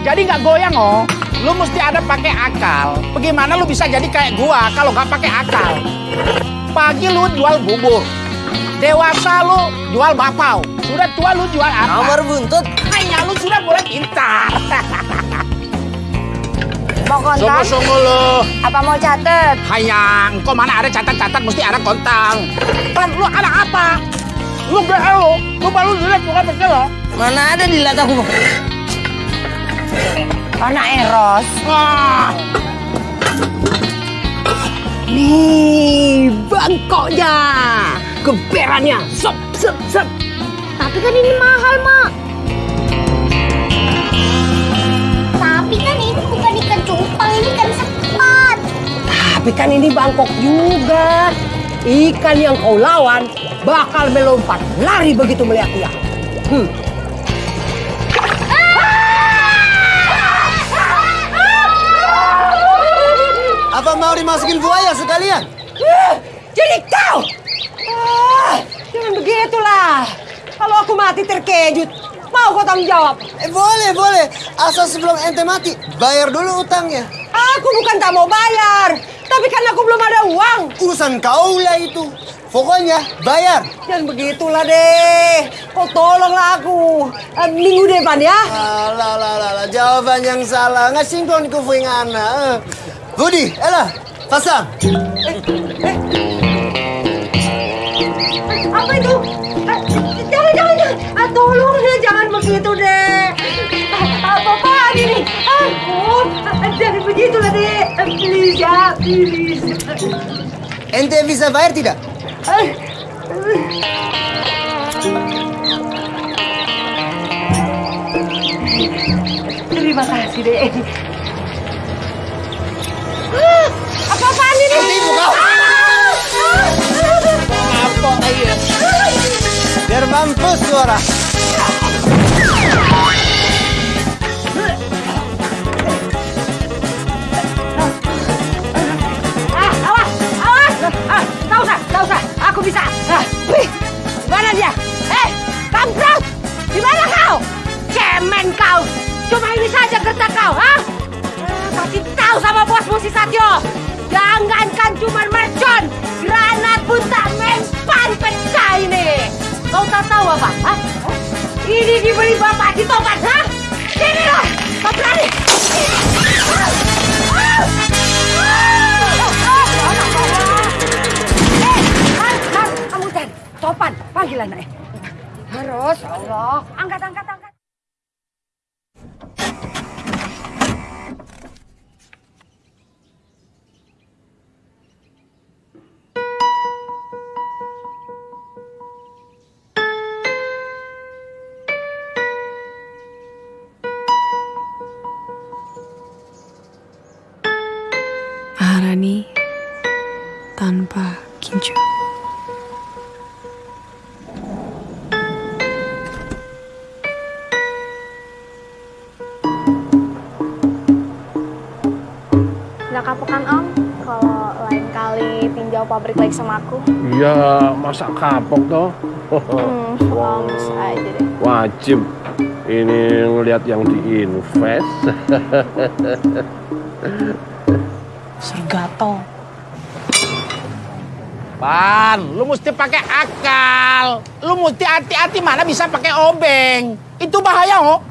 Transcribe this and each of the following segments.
Jadi nggak goyang oh. Lu mesti ada pakai akal. Bagaimana lu bisa jadi kayak gua kalau nggak pakai akal? Pagi lu jual bubur. Dewasa lu jual bapau. Sudah tua lu jual apa? Nomor buntut. Hanya lu sudah mulai pintar. Mau kontak? Sungguh-sungguh lu. Apa mau catet? Hayang, kok mana ada catat-catat mesti ada kontang. Pan, lu ada apa? Lu GL lu, lu baru jelek bukan lo. Mana ada di lat aku? Anak Eros. Wah, Nih, bangkoknya. Keberannya. Sep, sep, sep. Tapi kan ini mahal, Mak. Tapi kan ini bukan ikan cupang, ini ikan sepat. Tapi kan ini bangkok juga. Ikan yang kau lawan bakal melompat lari begitu melihat dia. Hmm. Mau dimasukin buaya sekalian? Eh, Jadi kau! Ah, jangan begitulah. Kalau aku mati terkejut, mau kau tanggung jawab? Eh boleh, boleh. Asal sebelum ente mati, bayar dulu utangnya. Aku bukan tak mau bayar, tapi kan aku belum ada uang. Urusan kau lah itu. Pokoknya bayar. Jangan begitulah deh. Kau tolonglah aku. Eh, minggu depan ya. Alah, alah, alah. Jawaban yang salah. Nggak sinkron ku anak. Budi, elah, pasang. Apa itu? Eh, Jangan, jangan, jangan. Ah, tolong deh, jangan begitu deh. Ah, Apa-apaan ini? Aku, ah, jangan begitulah deh. Eh, Please ya, please. Ente bisa bayar tidak? Eh, Terima kasih deh. Apa-apaan ini? Tipu kau. apa aja? Biar mampus suara. Awas, awas. Tak usah, tak usah. Aku bisa. Ah, wih, mana dia? Eh, kampret! Di mana kau? Cemen kau. Cuma ini saja gertak kau, ha? Ah, tahu sama bosmu si Satyo. Jangankan cuma mercon, granat pun tak mempan pecah ini. Kau tak tahu apa? Ha? Ini dibeli bapak di topan, ha? Sini loh, kau berani. Topan, panggil anaknya. Harus, Allah. Angkat, angkat, angkat. Pabrik lagi sama aku? Ya, masa kapok toh? Hmm, Om bisa aja deh. Wajib. Ini ngelihat yang diinvest. Sergato. Pan, lu mesti pakai akal. Lu mesti hati-hati mana bisa pakai obeng. Itu bahaya oh.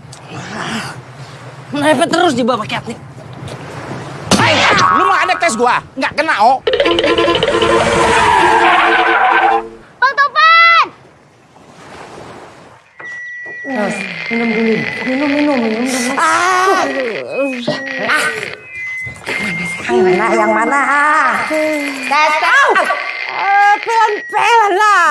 Mepet terus di bawah pakai nih. Lu mau ada tes gua? Nggak kena oh. Bang Topan! Minum dulu. Minum, minum, minum. minum. Ah. Ah. Yang mana? Yang mana? Tes kau. Eh, pelan-pelan lah.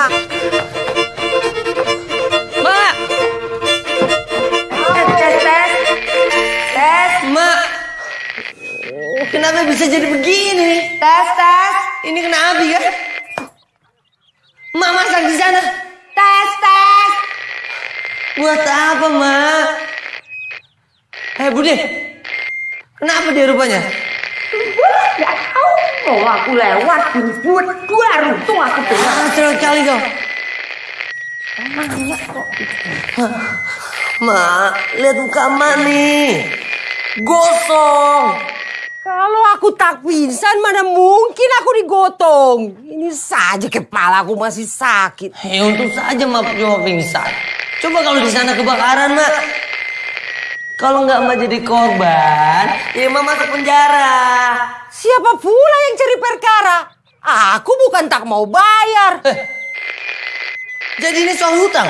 Kenapa bisa jadi begini? Tes, tes. Ini kena api kan? Mak masak di sana. Tes, tes. Buat apa, Mak? Eh, Budi. Kenapa dia rupanya? Ya tahu mau aku lewat buat dua runtung aku dengar. Terus kali kau. Mak, lihat muka mak nih. Gosong. Kalau aku tak pingsan mana mungkin aku digotong. Ini saja kepala aku masih sakit. Ya untung saja mak cuma pingsan. Coba kalau di sana kebakaran mak. Kalau nggak mak jadi korban, ya mak masuk penjara. Siapa pula yang cari perkara? Aku bukan tak mau bayar. Jadi ini soal hutang.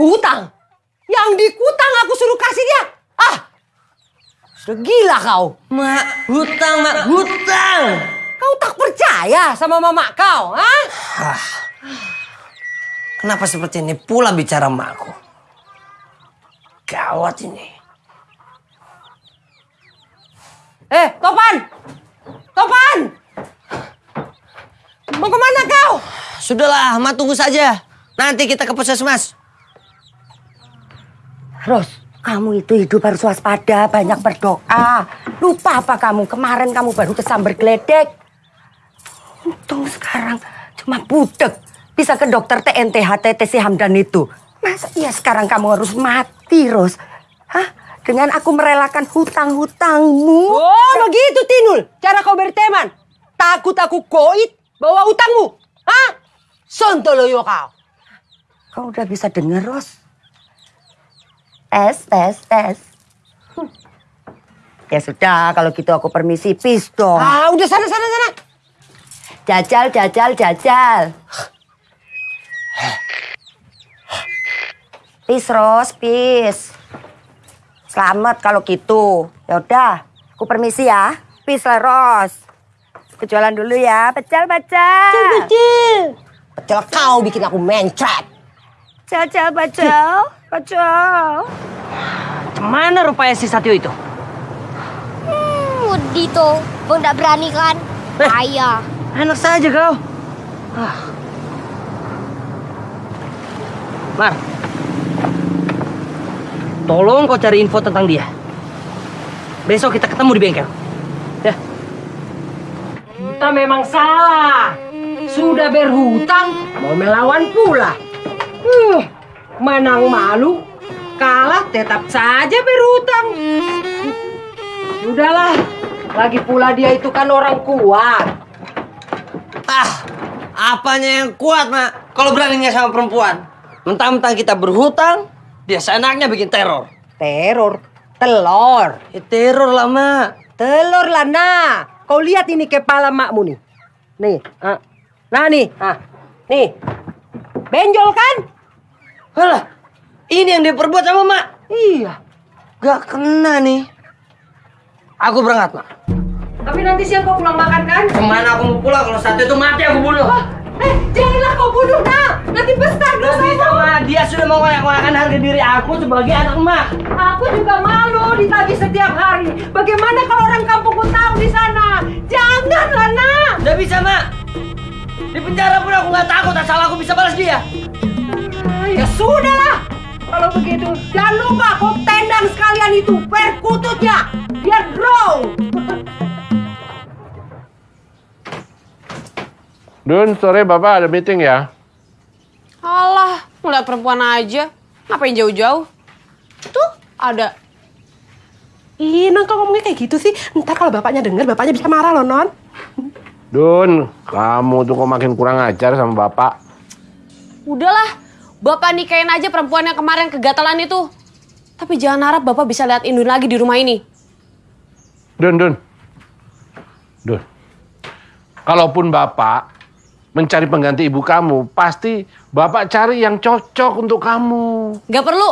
Hutang? Yang dikutang aku suruh kasih dia. Ah, sudah gila kau. Mak, hutang mak, hutang. Kau tak percaya sama mama kau, ah? Kenapa seperti ini pula bicara makku? Gawat ini. Eh, Topan! Topan! Mau ke mana kau? Sudahlah, mak tunggu saja. Nanti kita ke puskesmas. Ros, kamu itu hidup harus waspada, banyak berdoa. Lupa apa kamu? Kemarin kamu baru kesambar geledek. Untung sekarang cuma budek. Bisa ke dokter TNT HTT si Hamdan itu. Masa iya sekarang kamu harus mati, Ros? Hah? Dengan aku merelakan hutang-hutangmu? Oh, begitu, Tinul. Cara kau berteman. Takut aku koit bawa hutangmu. Hah? Sontoloyo kau. Kau udah bisa dengar, Ros? Tes, tes, tes. Hmm. Ya sudah, kalau gitu aku permisi pis dong. Ah, udah sana, sana, sana. Jajal, jajal, jajal. Pis, Ros, pis. Selamat kalau gitu. Ya udah, aku permisi ya. Pis lah, Ros. Aku jualan dulu ya. Pecel, pecel. Pecel, pecel. Pecel kau bikin aku mencret. Pecel, pecel, pecel. Mana rupanya si Satyo itu? Hmm, Udi tuh. Bang nggak berani kan? Bahaya. Enak saja kau. Ah. Mar, tolong kau cari info tentang dia. Besok kita ketemu di bengkel. Ya. Kita memang salah. Sudah berhutang, mau melawan pula. Uh, menang malu, kalah tetap saja berhutang. Sudahlah, lagi pula dia itu kan orang kuat. Ah, apanya yang kuat, Mak? Kalau beraninya sama perempuan. Mentang-mentang kita berhutang, dia seenaknya bikin teror. Teror, telur. Ya, teror lah, Mak. Telur lah, nah. Kau lihat ini kepala makmu nih. Nih, ah. nah nih, ah. nih. Benjol kan? Alah, ini yang dia perbuat sama Mak. Iya. Gak kena nih. Aku berangkat, Mak. Tapi nanti siang kau pulang makan kan? Ke mana aku mau pulang kalau satu itu mati aku bunuh. Eh, janganlah kau bunuh, nah. Nanti besar bisa, Mak. Dia sudah mau ngoyak-ngoyakan harga diri aku sebagai anak Mak. Aku juga malu ditagih setiap hari. Bagaimana kalau orang kampungku tahu di sana? Janganlah, nak. Gak bisa, Mak. Di penjara pun aku nggak takut asal aku bisa balas dia. Ya sudahlah. Kalau begitu, jangan lupa kau tendang sekalian itu perkututnya. Biar grow. Dun, sore Bapak ada meeting ya? Alah, ngeliat perempuan aja. Ngapain jauh-jauh? Tuh, ada. Ih, Non, kok ngomongnya kayak gitu sih? Ntar kalau bapaknya denger, bapaknya bisa marah loh, Non. Dun, kamu tuh kok makin kurang ajar sama Bapak. Udahlah, Bapak nikahin aja perempuan yang kemarin kegatalan itu. Tapi jangan harap Bapak bisa lihat Indun lagi di rumah ini. Dun, Dun. Dun. Kalaupun Bapak mencari pengganti ibu kamu, pasti Bapak cari yang cocok untuk kamu. Gak perlu.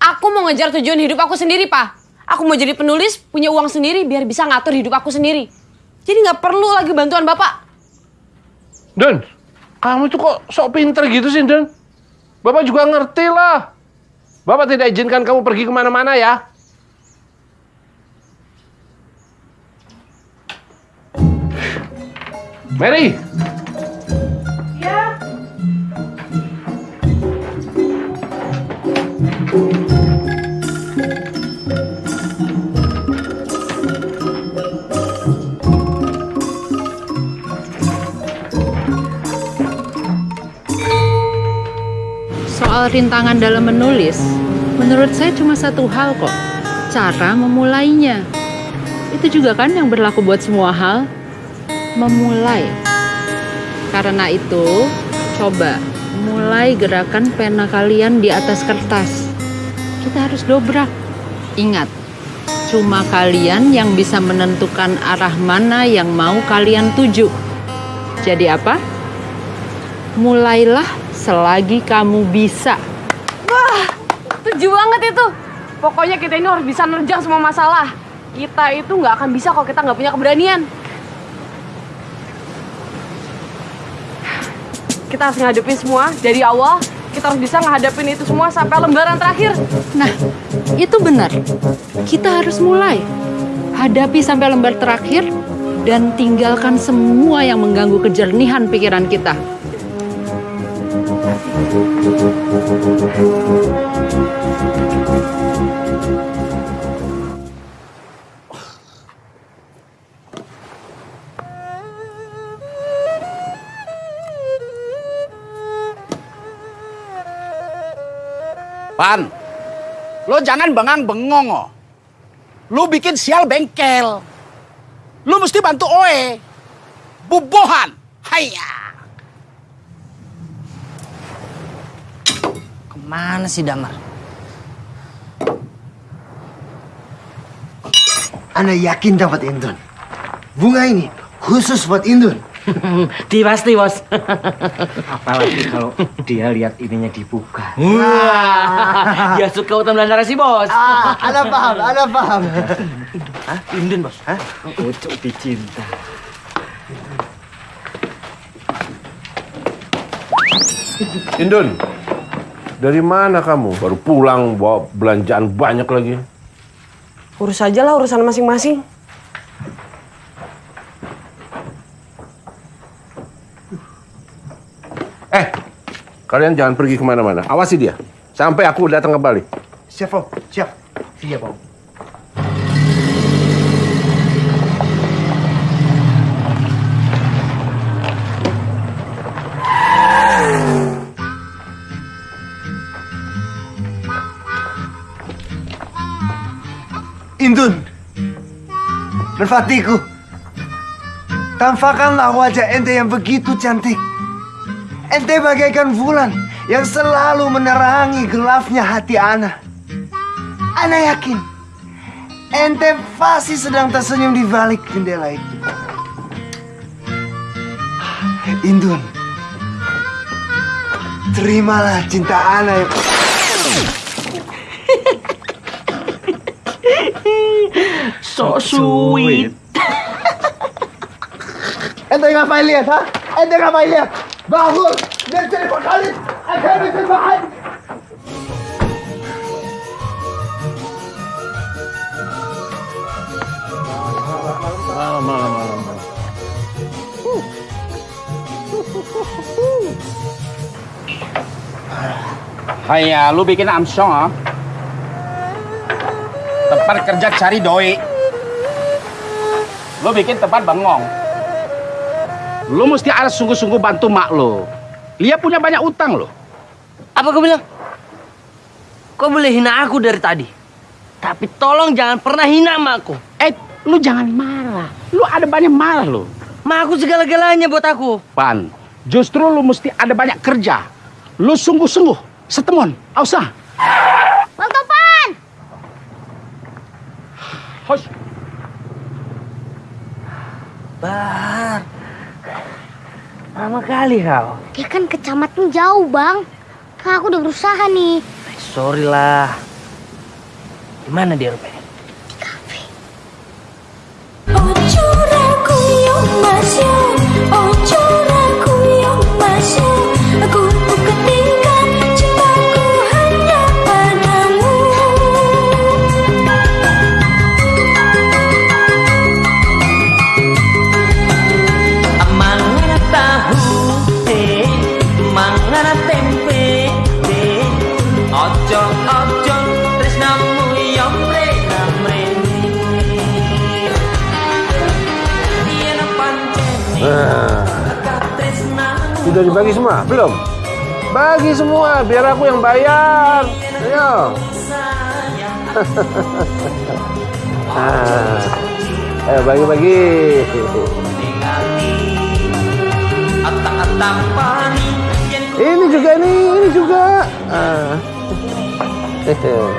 Aku mau ngejar tujuan hidup aku sendiri, Pak. Aku mau jadi penulis, punya uang sendiri biar bisa ngatur hidup aku sendiri. Jadi nggak perlu lagi bantuan Bapak. Dun, kamu tuh kok sok pinter gitu sih, Dun? Bapak juga ngerti lah. Bapak tidak izinkan kamu pergi ke mana-mana ya. Mary, rintangan dalam menulis, menurut saya cuma satu hal kok. Cara memulainya. Itu juga kan yang berlaku buat semua hal. Memulai. Karena itu, coba mulai gerakan pena kalian di atas kertas. Kita harus dobrak. Ingat, cuma kalian yang bisa menentukan arah mana yang mau kalian tuju. Jadi apa? Mulailah selagi kamu bisa. Wah, setuju banget itu. Pokoknya kita ini harus bisa nerjang semua masalah. Kita itu nggak akan bisa kalau kita nggak punya keberanian. Kita harus ngadepin semua dari awal. Kita harus bisa ngadepin itu semua sampai lembaran terakhir. Nah, itu benar. Kita harus mulai. Hadapi sampai lembar terakhir dan tinggalkan semua yang mengganggu kejernihan pikiran kita. Pan, lo jangan bengang bengong oh. Lo bikin sial bengkel. Lo mesti bantu Oe. Bubohan. Haiya. Ke mana sih Damar? Ana yakin dapat Indun. Bunga ini khusus buat Indun. Di pasti bos. Apalagi kalau dia lihat ininya dibuka. Wah. dia suka utang dan narasi bos. Ah, ana paham, ana paham. Hah? Indun bos? Hah? Ucuk dicinta. Indun, dari mana kamu? Baru pulang bawa belanjaan banyak lagi. Urus aja lah urusan masing-masing. Eh, kalian jangan pergi ke mana-mana. Awasi dia. Sampai aku datang kembali. Siap, Om. Siap. Siap, Om. Indun. Merpatiku. Tampakkanlah wajah ente yang begitu cantik. Ente bagaikan bulan yang selalu menerangi gelapnya hati Ana. Ana yakin ente pasti sedang tersenyum di balik jendela itu. Indun, terimalah cinta Ana yang... So sweet. Ente ngapain lihat, ha? Ente ngapain lihat? Bangun! Dan telepon Khalid! Akan bersembahan! Malam, malam, malam. Haiya, lu bikin amsong ah. Tempat kerja cari doi. Lu bikin tempat bengong. Lu mesti harus sungguh-sungguh bantu mak lu. Dia punya banyak utang lo. Apa kau bilang? Kau boleh hina aku dari tadi. Tapi tolong jangan pernah hina emakku. Eh, lu jangan marah. Lu ada banyak marah lo. Ma aku segala-galanya buat aku. Pan, justru lu mesti ada banyak kerja. Lu sungguh-sungguh. Setemon, usah. Bang Topan! Hosh. Bar. Lama kali kau. Ya kan kecamatan jauh, Bang. Kan aku udah berusaha nih. Sorry lah. Di mana dia rupanya? Mangana Belum? Bagi semua, biar aku yang bayar. Ayo. Ah. Ayo bagi-bagi. Ini juga nih, ini juga. Ah.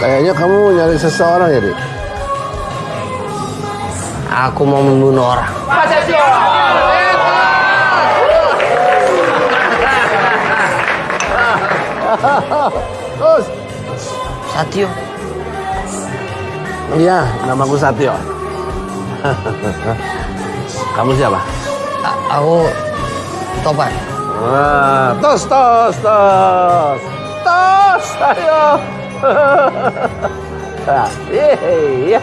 Kayaknya kamu nyari seseorang ya, Dik? Aku mau membunuh orang. Terus, Satyo. iya, namaku Satyo. Kamu siapa? A- aku Topan. Wah, tos, tos, tos. Tos, ayo. Ah, Iya.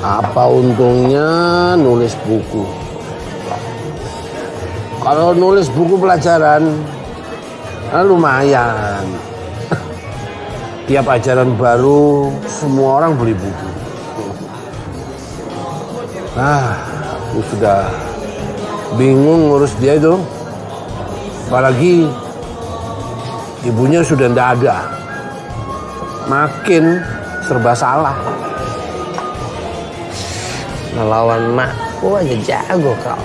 Apa untungnya nulis buku? Kalau nulis buku pelajaran, kan lumayan. Tiap ajaran baru, semua orang beli buku. Ah, aku sudah bingung ngurus dia itu. Apalagi ibunya sudah tidak ada. Makin serba salah. Melawan makku aja jago kau.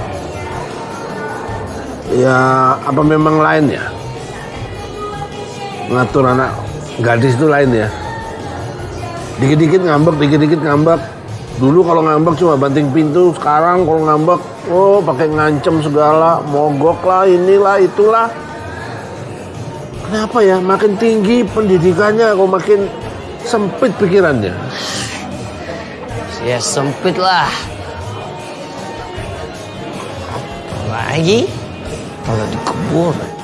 Ya, apa memang lain ya? Ngatur anak gadis itu lain ya? Dikit-dikit ngambek, dikit-dikit ngambek. Dulu kalau ngambek cuma banting pintu, sekarang kalau ngambek, oh pakai ngancem segala, mogok lah, inilah, itulah. Kenapa ya? Makin tinggi pendidikannya, kok makin sempit pikirannya. Ya sempit lah. Lagi kalau dikebur.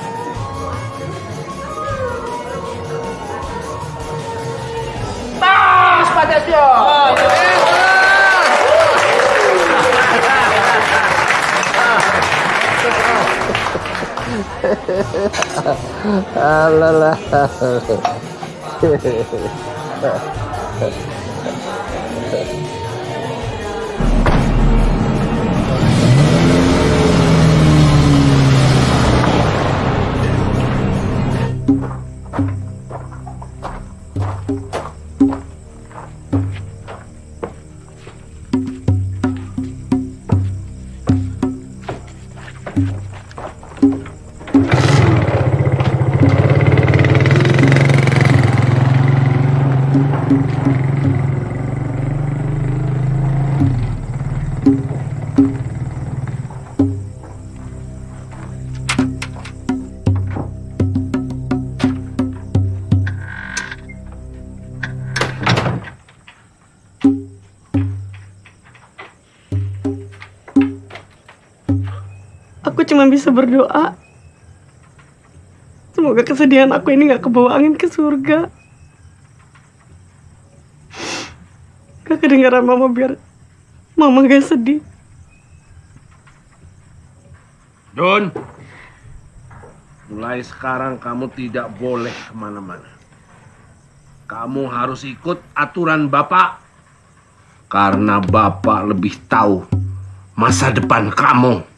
Alalah. Aku cuma berdoa. Semoga kesedihan aku ini gak kebawa angin ke surga. Gak kedengaran mama biar mama gak sedih. Don, mulai sekarang kamu tidak boleh ke mana-mana. Kamu harus ikut aturan Bapak. Karena Bapak lebih tahu masa depan kamu.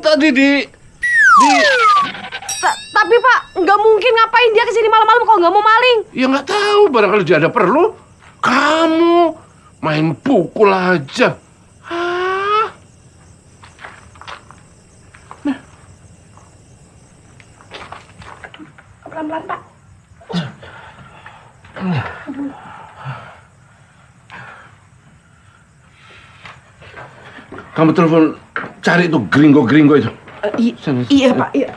Tadi di di Ta- tapi pak, nggak mungkin ngapain dia ke sini malam-malam kalau nggak mau maling. ya nggak tahu barangkali dia ada perlu. Kamu main pukul aja. Ah. Pelan-pelan, Pak. Kamu telepon cari itu gringo-gringo itu. I- iya, Pak. Iya.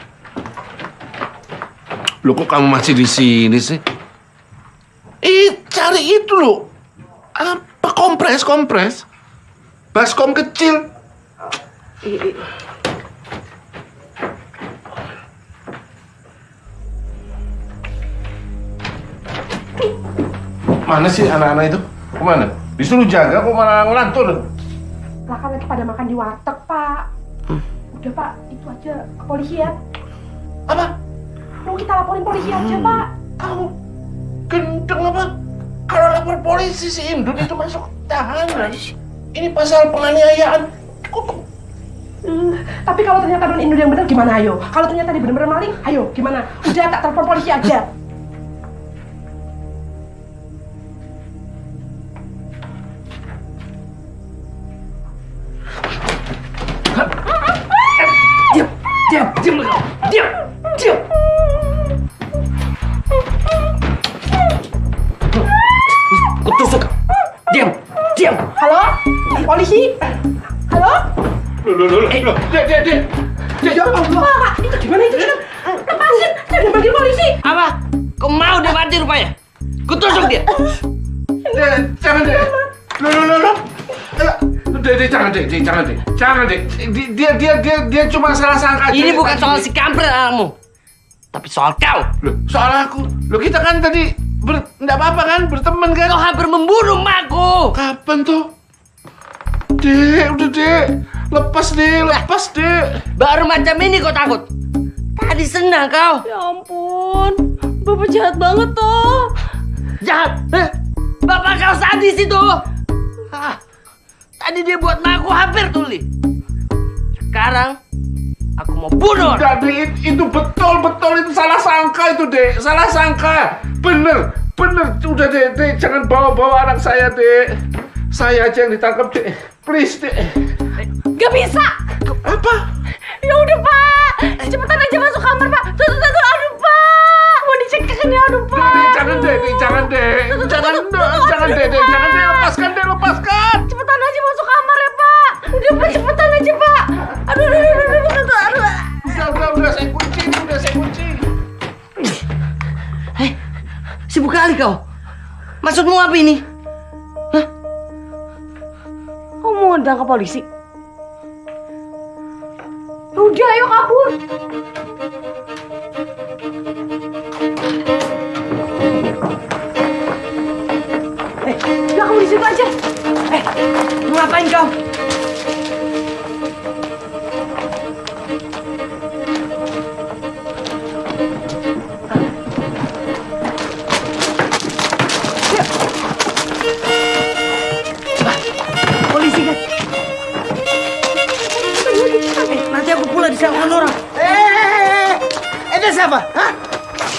Loh kok kamu masih di sini sih? Eh, cari itu loh. Apa kompres, kompres? Baskom kecil. Mana sih anak-anak itu? Ke mana? Disuruh jaga kok malah ngelantur. Lah kan lagi pada makan di warteg, Pak. Udah, Pak. Itu aja kepolisian. Apa? Mau kita laporin polisi aja, Pak. Kamu gendeng apa? Kalau lapor polisi si Indun itu masuk tahanan. Ini pasal penganiayaan. Hmm, tapi kalau ternyata Don Indul yang benar gimana ayo? Kalau ternyata dia benar-benar maling, ayo gimana? Udah tak telepon polisi aja. Diam, diam, diam kau. Diam, diam. Kutusuk. Diam, diam. Halo? Polisi? Halo? Loh, loh, loh, loh. Dek, dek, dek. Dek, Ya Allah, Pak. Itu gimana itu? Kita lepasin. Saya udah panggil polisi. Apa? Kau mau dia mati rupanya? Kutusuk dia. Dek, jangan, Dek. Loh, loh, loh, loh. Eh, Dek, dek, jangan, dek, dek, jangan, dek. Jangan, dek. Di- Dia, dia, dia, dia cuma salah sangka aja. Ini bukan soal si kampret anakmu. Tapi soal kau. Loh, soal aku. Loh, kita kan tadi ber... Nggak apa-apa kan? Berteman kan? Kau hampir membunuh makku. Kapan tuh? Dek, udah, dek. Lepas, dek. Lepas, dek. Baru macam ini kau takut. Tadi senang kau. Ya ampun, bapak jahat banget toh. Jahat. Hah? Bapak kau sadis itu. Ah, tadi dia buat makku hampir tuli. Sekarang aku mau bunuh. Dek. Itu betul, betul. Itu salah sangka itu, dek. Salah sangka. Bener, bener. Udah, dek, dek. Jangan bawa-bawa anak saya, dek. Saya aja yang ditangkap, dek. Please, dek. Gak bisa. Apa? Ya udah pak, cepetan aja masuk kamar pak. Tuh tuh, tuh. aduh pak, dicekek ini aduh pak. Dek, jangan, dek. Dek, jangan, dek. Jangan, dek. Jangan, dek, dek. Jangan, dek. Lepaskan, dek. Lepaskan. Cepetan aja masuk kamar ya pak. Udah pak, cepetan aja pak. Aduh aduh aduh aduh aduh, aduh. Udah, udah, udah. Saya kunci. Udah, saya kunci. Hei, sibuk kali kau. Maksudmu apa ini? Kau mau ke polisi? Ya Udah, ayo kabur. Udah kamu di situ aja. Eh, mau ngapain kau? Ente siapa? Hah?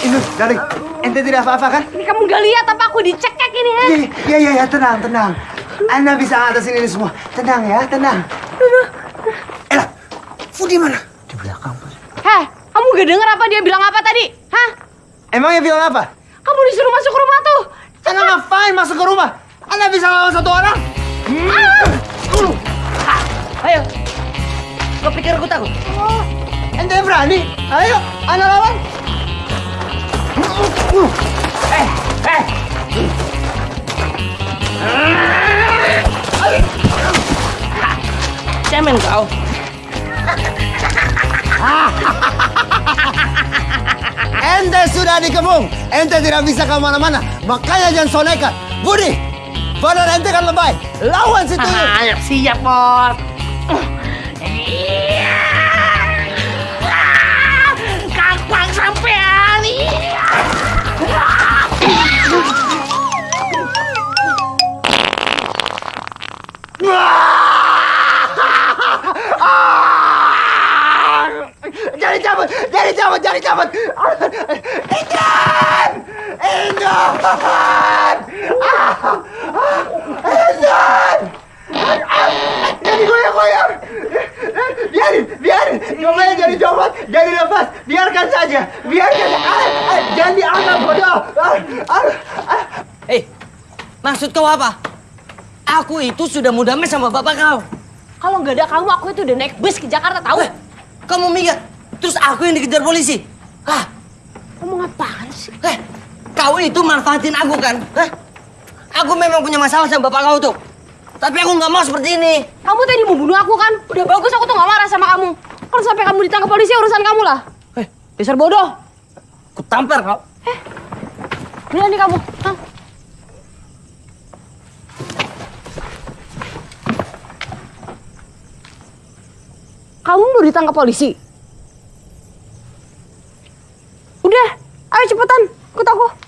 Indun, darling, ente tidak apa-apa kan? Ini kamu gak lihat apa aku dicekek ini ya? Iya, iya, iya, ya, tenang, tenang. Anda bisa ngatasin ini semua. Tenang ya, tenang. Ella, Fudi mana? Di belakang, Bos. Heh, kamu gak denger apa dia bilang apa tadi? Hah? Emangnya bilang apa? Kamu disuruh masuk ke rumah tuh. Anda ngapain masuk ke rumah? Anda bisa lawan satu orang? Ayo. Kau pikir aku takut? Oh, ente berani? Ayo, Anda lawan. Eh, eh. Cemen kau. Ente sudah dikepung. Ente tidak bisa ke mana-mana. Makanya jangan so nekat. Budi, badan ente kan lebay. Lawan si tuyul. Ayo siap, Bos. Kapan sampean? Ah! Jadi cabut, jadi cabut, jadi cabut. Ikan, ikan, ah! ikan. Jadi goyang-goyang. Biarin, biarin. Cobain jadi copot, jadi lepas. Biarkan saja, biarkan. Jangan ah, dianggap bodoh. Hei, maksud kau apa? Aku itu sudah mau damai sama bapak kau. Kalau nggak ada kamu, aku itu udah naik bus ke Jakarta, tahu? Eh, kamu mikir, terus aku yang dikejar polisi? Hah? Kamu ngapain sih? Eh, kau itu manfaatin aku kan? Hah? Aku memang punya masalah sama bapak kau tuh. Tapi aku nggak mau seperti ini. Kamu tadi mau bunuh aku kan? Udah bagus aku tuh nggak marah sama kamu. Kalau sampai kamu ditangkap polisi urusan kamu lah. Eh, dasar bodoh. Aku tampar kau. Berani kamu. Hah? Kamu mau ditangkap polisi? Udah, ayo cepetan, ikut aku.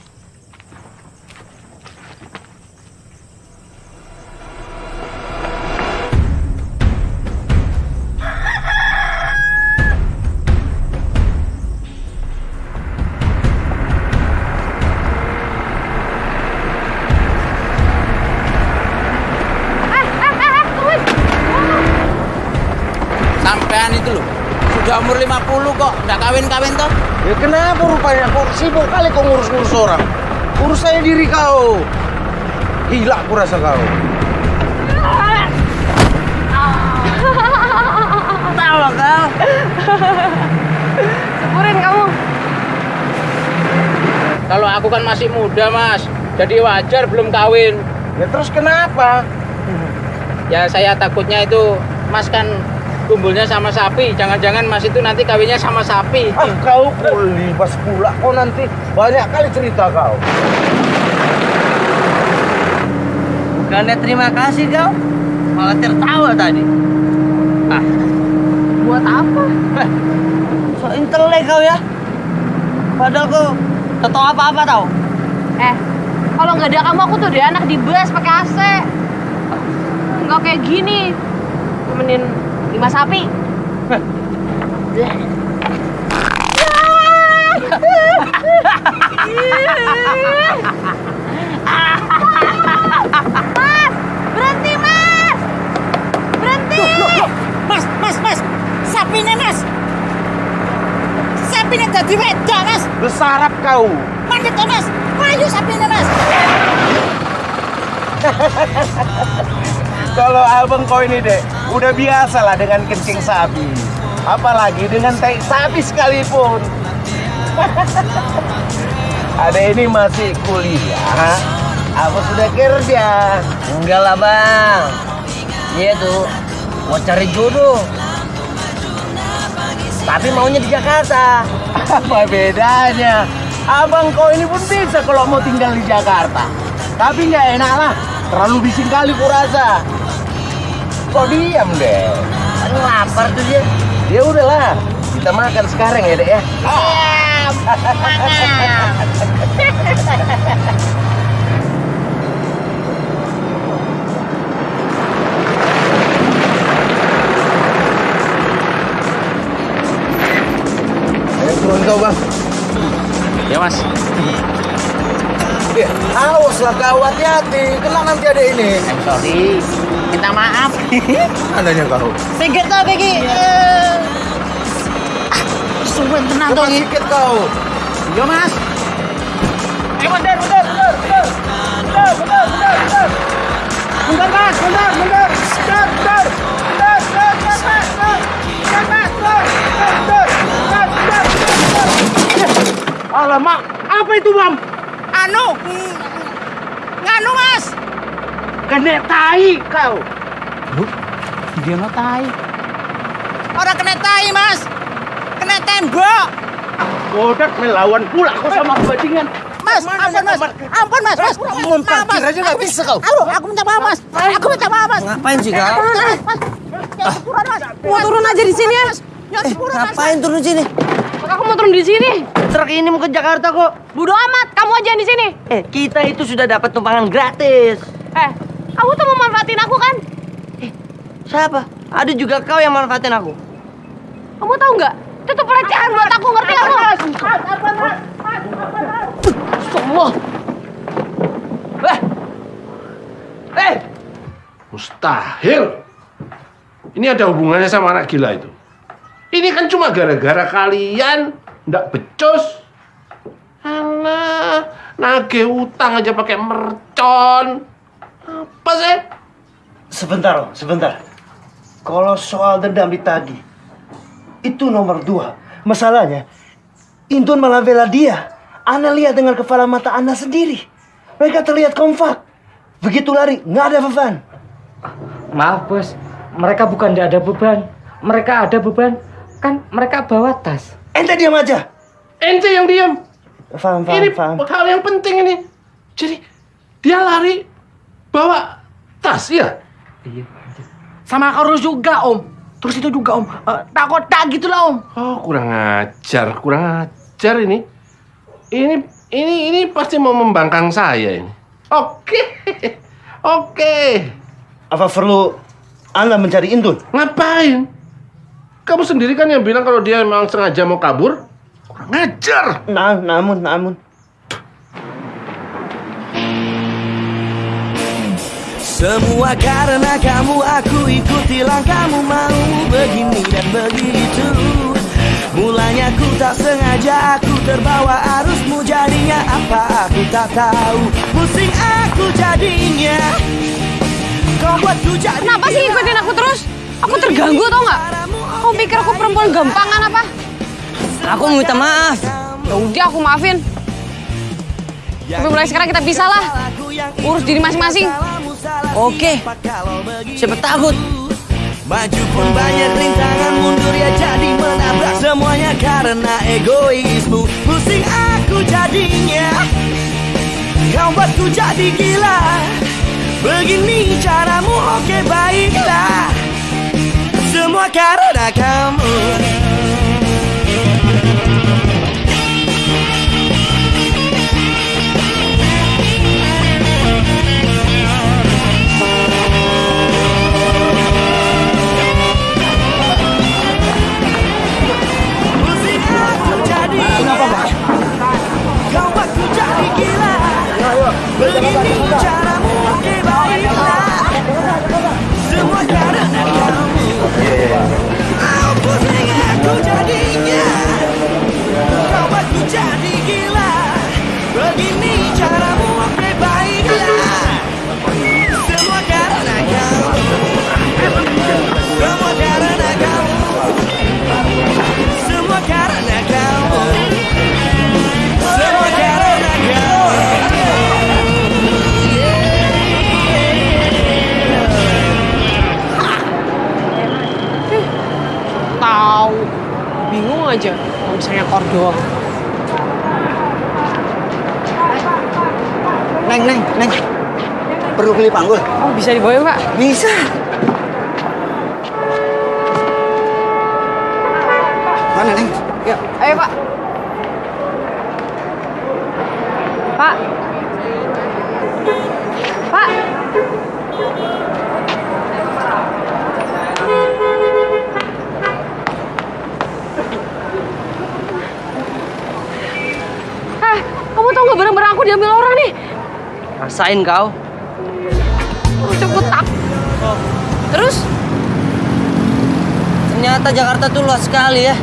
Umur 50 kok, nggak kawin-kawin toh? Ya kenapa rupanya kok sibuk kali kau ngurus-ngurus orang? Urus saja diri kau. Gila aku rasa kau. Tahu kau. Syukurin kamu. Kalau aku kan masih muda, Mas. Jadi wajar belum kawin. Ya terus kenapa? Ya saya takutnya itu Mas kan kumpulnya sama sapi. Jangan-jangan Mas itu nanti kawinnya sama sapi. Ah kau kulibas pula kau nanti banyak kali cerita kau. Bukannya terima kasih kau, malah tertawa tadi. Ah, Buat apa? eh, so intelek kau ya. Padahal kau tak tahu apa-apa tau. Eh, kalau nggak ada kamu aku tuh udah anak di bus pakai AC. Nggak kayak gini. Temenin lima sapi. Mas, berhenti mas, berhenti. Mas, Mas, Mas. Sapinya, Mas. Sapinya jadi weda, Mas. Besarap kau. Mandek toh, Mas. Mayu sapinya, Mas. Kalau abang kau ini dek, udah biasa lah dengan kencing sapi. Apalagi dengan tai sapi sekalipun. Ada ini masih kuliah, apa sudah kerja? Enggak lah bang. Dia tuh mau cari jodoh. Tapi maunya di Jakarta. Apa bedanya? Abang kau ini pun bisa kalau mau tinggal di Jakarta. Tapi nggak enak lah, terlalu bising kali kurasa. Kok diam deh? Kan lapar tuh dia. Ya udahlah, kita makan sekarang ya dek ya. Turun kau bang. Ya, Mas. Ya, awas lah kau hati-hati, kena nanti ada ini. I'm sorry. Minta maaf. Adanya kau. Pikir toh, Begi. Sumpah tenang Gi. sedikit kau. Yo, Mas. Eh, bentar, bentar, bentar, bentar. Bentar, bentar, bentar, bentar. Bentar, Mas, bentar, bentar. Bentar, bentar. Bentar, bentar, bentar, Mas, bentar. Bentar, Mas, bentar. Bentar, bentar. Bentar, bentar, bentar, bentar. Alamak, apa itu, Bang? Anu. Nganu, Mas. Kena tai kau. Dia ngetai. Orang kena tai, Mas. Kena tembok. Kodak melawan pula kau sama bajingan. Mas, ampun, Mas. Ampun, Mas. Mas, Mau parkir aja nggak bisa kau. Aduh, aku minta maaf, Mas. Aku minta maaf, Mas. Ngapain sih kau? Turun, Mas. Mas. Mas. Mau turun aja di sini ya. Jangan Eh, Mas. ngapain turun sini? Aku mau turun di sini. Truk ini mau ke Jakarta kok. Bodo amat, kamu aja yang di sini. Eh, kita itu sudah dapat tumpangan gratis. Eh, kamu tuh mau manfaatin aku kan? Siapa? Ada juga kau yang manfaatin aku. Kamu tahu nggak? Itu tuh pelecehan buat aku, ngerti lo? Semua. Eh. Eh. Mustahil. Ini ada hubungannya sama anak gila itu. Ini kan cuma gara-gara kalian ndak becus. Alah, nagih utang aja pakai mercon. Apa sih? Sebentar, Om, sebentar. Kalau soal dendam ditagih, itu nomor dua. Masalahnya, Intun malah bela dia. Ana lihat dengan kepala mata Ana sendiri. Mereka terlihat kompak. Begitu lari, nggak ada beban. Maaf bos, mereka bukan tidak ada beban. Mereka ada beban, kan mereka bawa tas. Ente diam aja. Ente yang diam. Paham, paham, Ini paham. hal yang penting ini. Jadi dia lari bawa tas ya. Sama Karul juga om. Terus itu juga om. Eh, takut tak gitu lah om. Oh kurang ajar, kurang ajar ini. Ini ini ini pasti mau membangkang saya ini. Oke, oke. Apa perlu Anda mencari Intun? Ngapain? Kamu sendiri kan yang bilang kalau dia memang sengaja mau kabur. Kurang ajar. Nah, namun, namun. Semua karena kamu aku ikuti langkahmu mau begini dan begitu Mulanya ku tak sengaja aku terbawa arusmu jadinya apa aku tak tahu Pusing aku jadinya Kau buatku jadi Kenapa sih ngikutin aku terus? Aku terganggu tau nggak? Kau pikir aku perempuan gampangan apa? Aku mau minta maaf. Ya udah aku maafin. Tapi mulai sekarang kita pisah lah. Urus diri masing-masing. Oke. Siapa takut? Maju pun banyak rintangan mundur ya jadi menabrak Semuanya karena egoismu Pusing aku jadinya Kau buatku jadi gila Begini caramu oke baiklah Semua karena kamu Begini Bingung aja. Kalau misalnya kor doang. Neng, neng, neng. Perlu beli panggul? Oh bisa dibawa ya, Pak? Bisa. Mana, neng? Yuk, ayo Pak. Pak. Pak. Eh, kamu tau nggak barang-barang aku diambil orang nih? Rasain kau. Cepet tak. Terus? Ternyata Jakarta tuh luas sekali ya.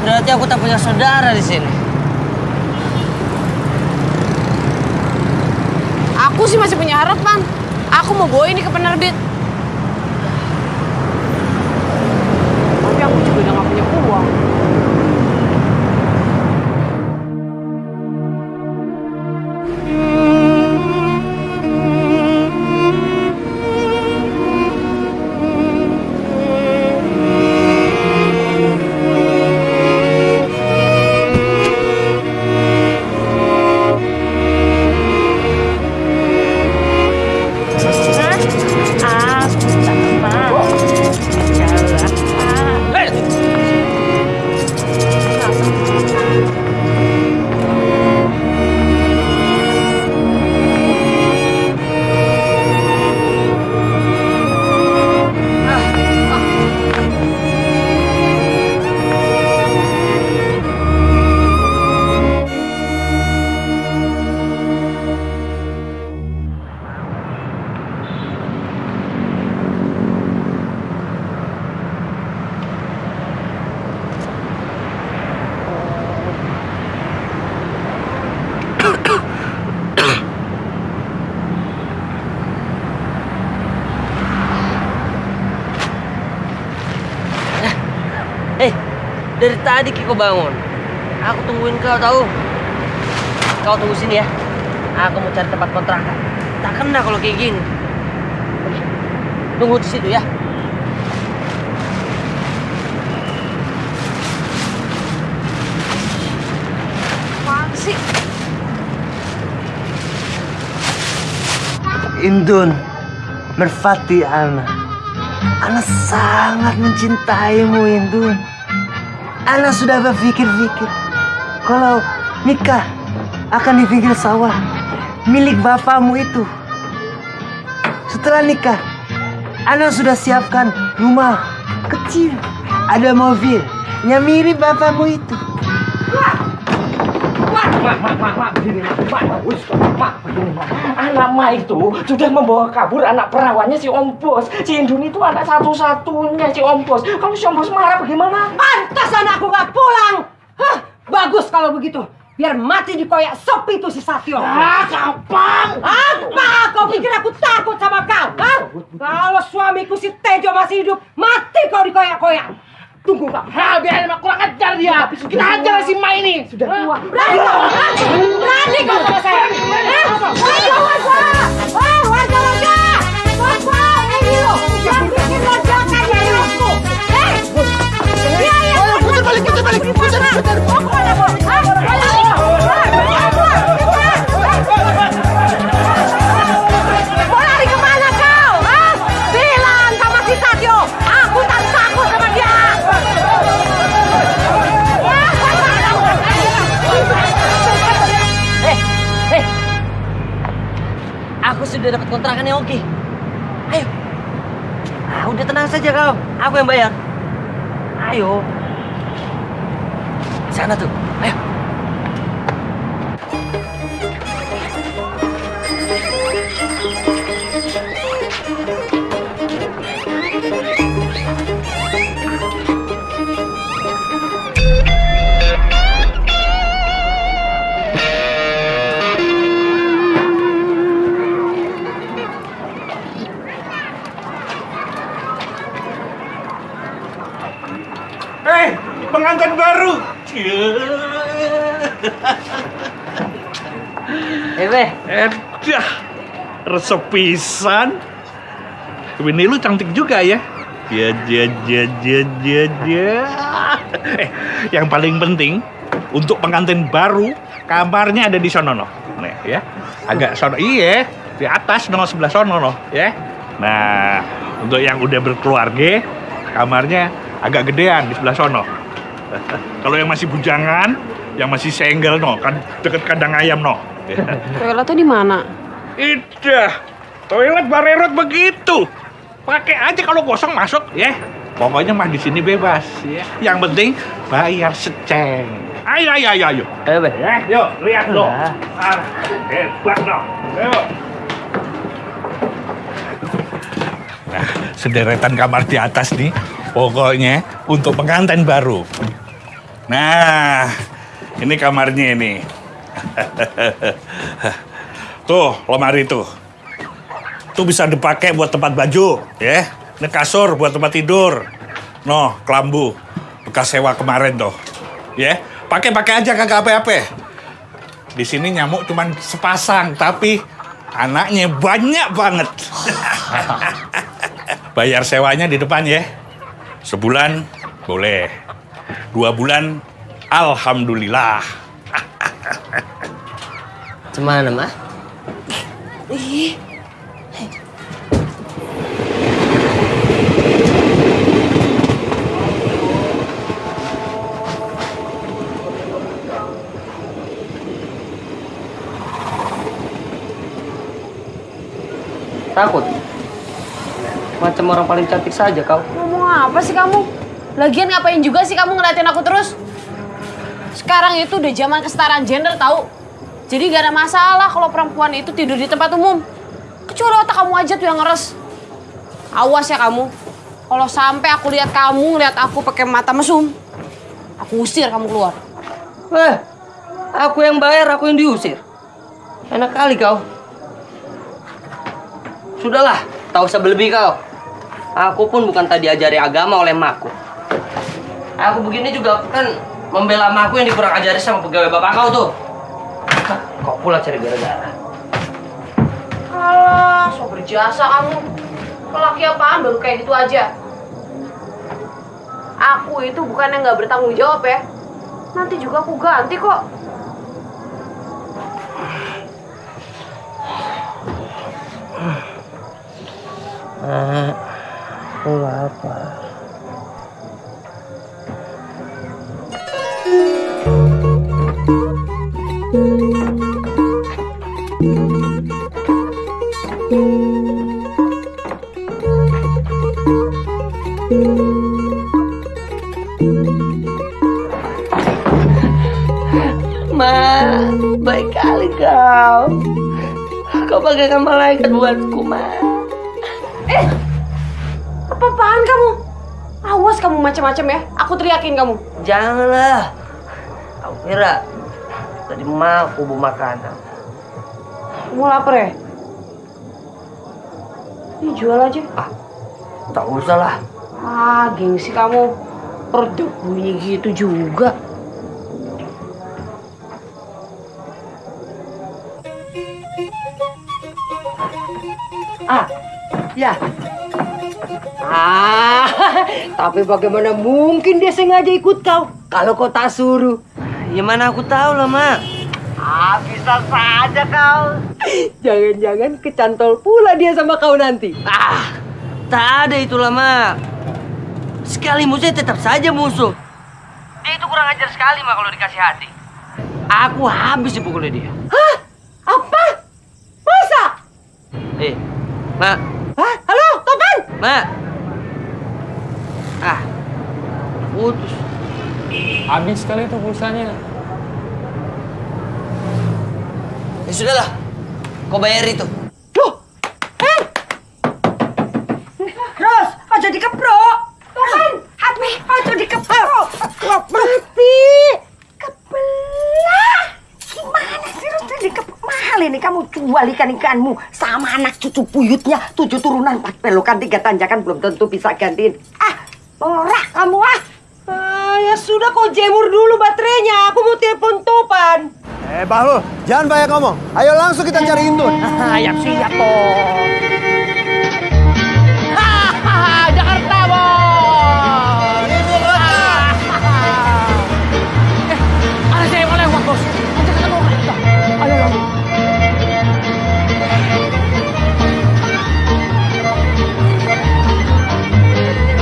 Berarti aku tak punya saudara di sini. Aku sih masih punya harapan. Aku mau bawa ini ke penerbit. Tapi aku juga udah gak Kiko bangun. Aku tungguin kau tahu. Kau tunggu sini ya. Aku mau cari tempat kontrakan. Tak kena kalau kayak gini. Tunggu di situ ya. Indun, merpati Ana. Ana sangat mencintaimu, Indun. Ana sudah berpikir-pikir kalau nikah akan di pinggir sawah milik bapakmu itu. Setelah nikah, Ana sudah siapkan rumah kecil, ada mobil yang mirip bapakmu itu. Anak mak itu sudah membawa kabur anak perawannya si Om Bos. Si Indun itu anak satu-satunya si Om Bos. Kalau si Om Bos marah bagaimana? Pantas anakku gak pulang. Hah, bagus kalau begitu. Biar mati di koyak sepi itu si Satyo. Ah, gampang. Apa kau pikir aku takut sama kau? Hah? Kalau suamiku si Tejo masih hidup, mati kau di koyak-koyak. Tunggu kau. Ha, biarin mak kurang ajar dia. Kita hajar si Ma ini. Sudah tua. Berani kau? Berani kau sama saya? Aku yang bayar. Ayo. Sana tuh. Resep pisan. Ini lu cantik juga ya. Ya, ya, ya, ya, ya, ya. Eh, yang paling penting untuk pengantin baru kamarnya ada di sono no. Nih ya, agak sono. Iya, di atas no sebelah sono no, ya. Nah, untuk yang udah berkeluarga, kamarnya agak gedean di sebelah sono. Kalau yang masih bujangan, yang masih single no, kan deket kandang ayam no. Toiletnya di mana? Idah, toilet barerot begitu. Pakai aja kalau kosong masuk ya. Pokoknya mah di sini bebas ya. Yang penting bayar seceng. Ayo ayo ayo ayo. Ayo, Beh. Ya, yuk lihat lo. Ah, hebat dong. Ayo. Nah, sederetan kamar di atas nih. Pokoknya untuk pengantin baru. Nah, ini kamarnya ini. tuh, lemari tuh. Tuh bisa dipakai buat tempat baju, ya. Ini kasur buat tempat tidur. Noh, kelambu. Bekas sewa kemarin tuh. Ya, pakai-pakai aja kagak apa-apa. Di sini nyamuk cuman sepasang, tapi anaknya banyak banget. Bayar sewanya di depan ya. Sebulan boleh. Dua bulan alhamdulillah. Cemana, Mah? Ih, Takut? Macam orang paling cantik saja kau. ngomong apa sih kamu? Lagian ngapain juga sih kamu ngeliatin aku terus? Sekarang itu udah zaman kesetaraan gender tahu. Jadi gak ada masalah kalau perempuan itu tidur di tempat umum. Kecuali otak kamu aja tuh yang ngeres. Awas ya kamu. Kalau sampai aku lihat kamu ngeliat aku pakai mata mesum, aku usir kamu keluar. Eh, aku yang bayar, aku yang diusir. Enak kali kau. Sudahlah, tak usah berlebih kau. Aku pun bukan tadi ajari agama oleh makku. Aku begini juga kan membela emakku yang dikurang ajari sama pegawai bapak kau tuh. Kok pula cari gara-gara? Alah, so berjasa kamu. Lelaki apaan baru kayak gitu aja. Aku itu bukan yang nggak bertanggung jawab ya. Nanti juga aku ganti kok. Ah, aku lapar. Ma, baik kali kau. Kau bagaikan malaikat buatku, Ma. Eh, apa-apaan kamu? Awas kamu macam-macam ya. Aku teriakin kamu. Janganlah. Aku kira tadi ma aku bawa makanan. Kamu lapar ya? Ini jual aja. Ah, tak usah lah. Ah, gengsi kamu. Perut bunyi gitu juga. Ah, ya. Ah, tapi bagaimana mungkin dia sengaja ikut kau kalau kau tak suruh? Ya mana aku tahu lah, Mak. Bisa saja kau. Jangan-jangan kecantol pula dia sama kau nanti. Ah, tak ada itulah, Mak. Sekali musuh tetap saja musuh. Dia itu kurang ajar sekali, Mak, kalau dikasih hati. Aku habis dipukulnya dia. Hah? Apa? Masa? Eh, Mak. Hah? Halo, Topan? Mak. Ah, putus. Habis sekali itu pulsanya. Ya sudahlah, kau bayar itu. Ros, aja dikeprok. Topan, hati, aja dikeprok. Mati. Kebelah. Gimana sih Ros jadi dikeprok? Mahal ini kamu jual ikan-ikanmu sama anak cucu buyutnya. Tujuh turunan, empat belokan, tiga tanjakan belum tentu bisa gantiin. Ah, norak kamu ah. Ah, ya sudah kau jemur dulu baterainya. Aku mau telepon Topan. Eh, Bahlul, jangan banyak ngomong. Ayo langsung kita cari Indun. Siap siap toh. Jakarta bos. Eh, ada saya mau lewat bos. Nanti ketemu kita. Ayo ayo.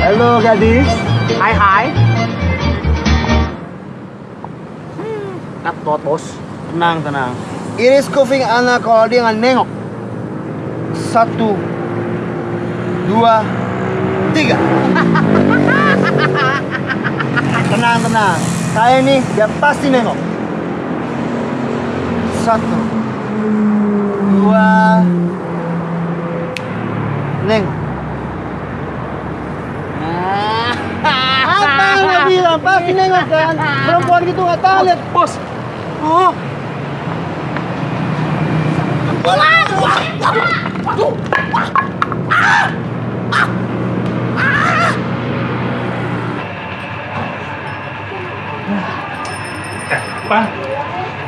Halo gadis. Hai hai. Ngat bos. Tenang, tenang. Iris kuping anak kalau dia nggak nengok. Satu, dua, tiga. tenang, tenang. Saya ini dia pasti nengok. Satu, dua, nengok. Apa nggak bilang? Pasti nengok kan? Perempuan gitu nggak tahu lihat. Bos. Oh. Pan,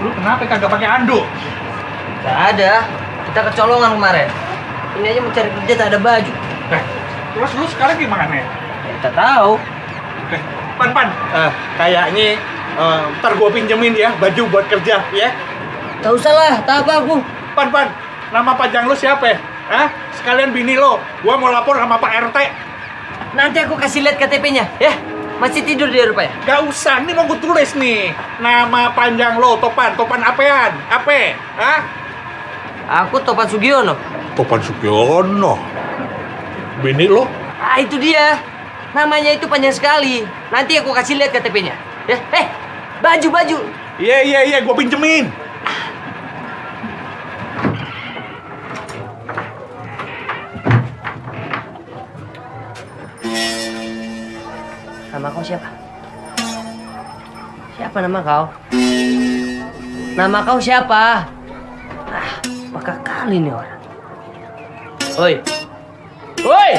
lu kenapa kagak pakai anduk? Gak ada. Kita kecolongan kemarin. Ini aja mencari kerja tak ada baju. Eh, terus lu sekarang gimana? Kita tahu. Eh, Pan, Pan, eh, kayaknya eh, ntar gua pinjemin ya baju buat kerja, ya? Gak usah lah, tak apa aku. Pan, Pan, nama panjang lu siapa ya? Hah? Sekalian bini lo, gua mau lapor sama Pak RT. Nanti aku kasih lihat KTP-nya, ya. Masih tidur dia rupanya. Gak usah, ini mau gue tulis nih. Nama panjang lo, Topan. Topan apean? Ape? Hah? Aku Topan Sugiono. Topan Sugiono. Bini lo? Ah, itu dia. Namanya itu panjang sekali. Nanti aku kasih lihat KTP-nya. Ya, eh, baju baju. Iya, iya, iya, gue pinjemin. Nama kau siapa? Siapa nama kau? Nama kau siapa? Ah, bakal kali ini orang. Oi. Oi!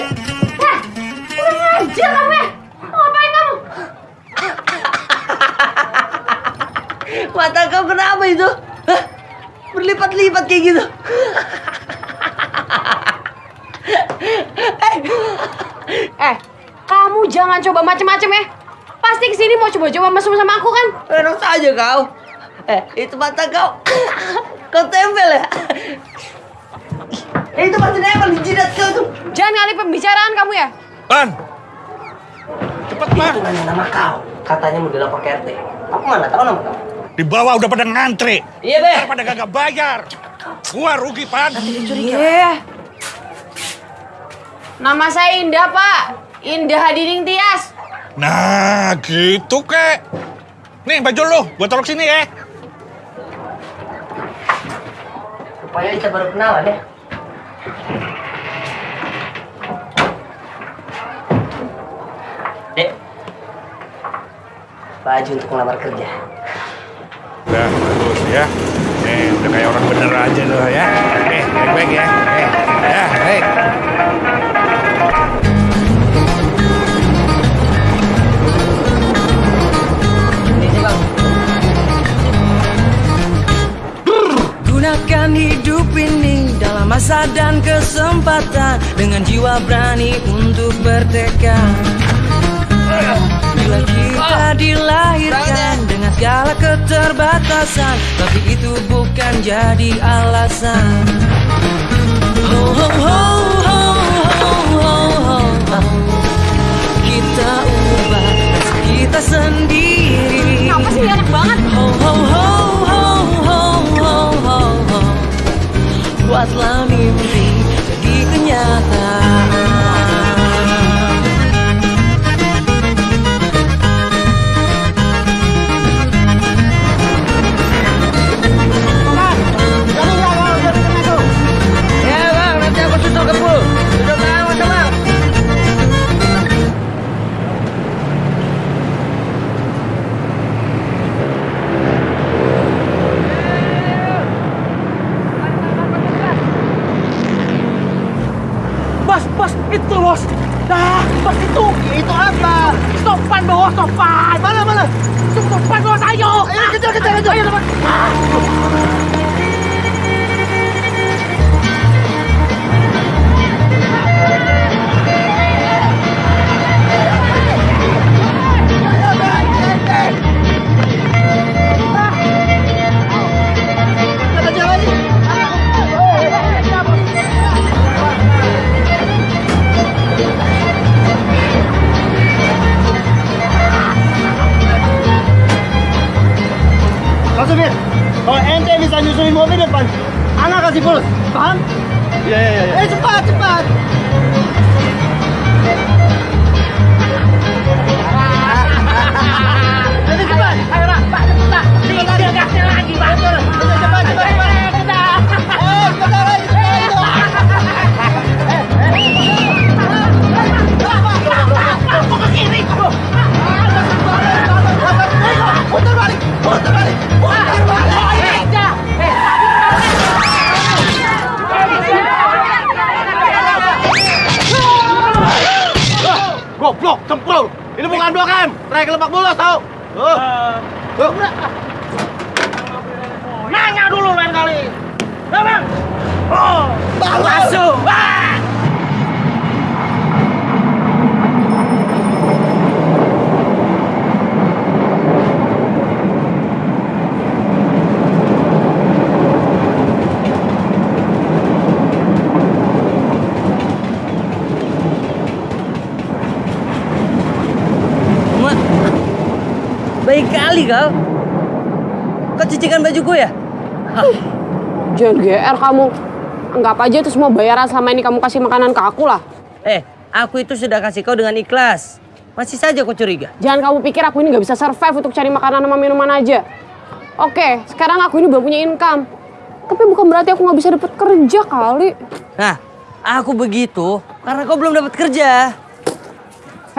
Hah! Kurang ajar kamu ya! Mau ngapain kamu? Mata kau kenapa itu? Hah? Berlipat-lipat kayak gitu. eh. eh kamu jangan coba macem-macem ya. Pasti ke sini mau coba-coba mesum sama aku kan? Enak saja kau. Eh, itu mata kau. kau tempel ya? Eh, itu pasti nempel di jidat kau tuh. Jangan ngalih pembicaraan kamu ya. Pan. Cepat, Pak. Itu nanya nama kau. Katanya mau dilapor ke RT. Aku mana tahu nama kau. Di bawah udah pada ngantri. Iya, Be. Pada kagak bayar. Gua rugi, Pan. Iya. Nama saya Indah, Pak. Indah Hadining Tias. Nah, gitu, kek. Nih, baju lu. Gua taruh sini ya. Rupanya kita baru kenalan ya. Dek. Baju untuk ngelamar kerja. Udah, bagus ya. Nih, udah kayak orang bener aja lu ya. Eh, baik-baik ya. Eh, ya, baik. Gunakan hidup ini dalam masa dan kesempatan. Dengan jiwa berani untuk bertekad. Bila kita dilahirkan dengan segala keterbatasan Tapi itu bukan jadi alasan kali kau. Kau cucikan baju gue ya? Jangan GR kamu. Anggap aja itu semua bayaran selama ini kamu kasih makanan ke aku lah. Eh, aku itu sudah kasih kau dengan ikhlas. Masih saja kau curiga. Jangan kamu pikir aku ini nggak bisa survive untuk cari makanan sama minuman aja. Oke, sekarang aku ini belum punya income. Tapi bukan berarti aku nggak bisa dapat kerja kali. Nah, aku begitu karena kau belum dapat kerja.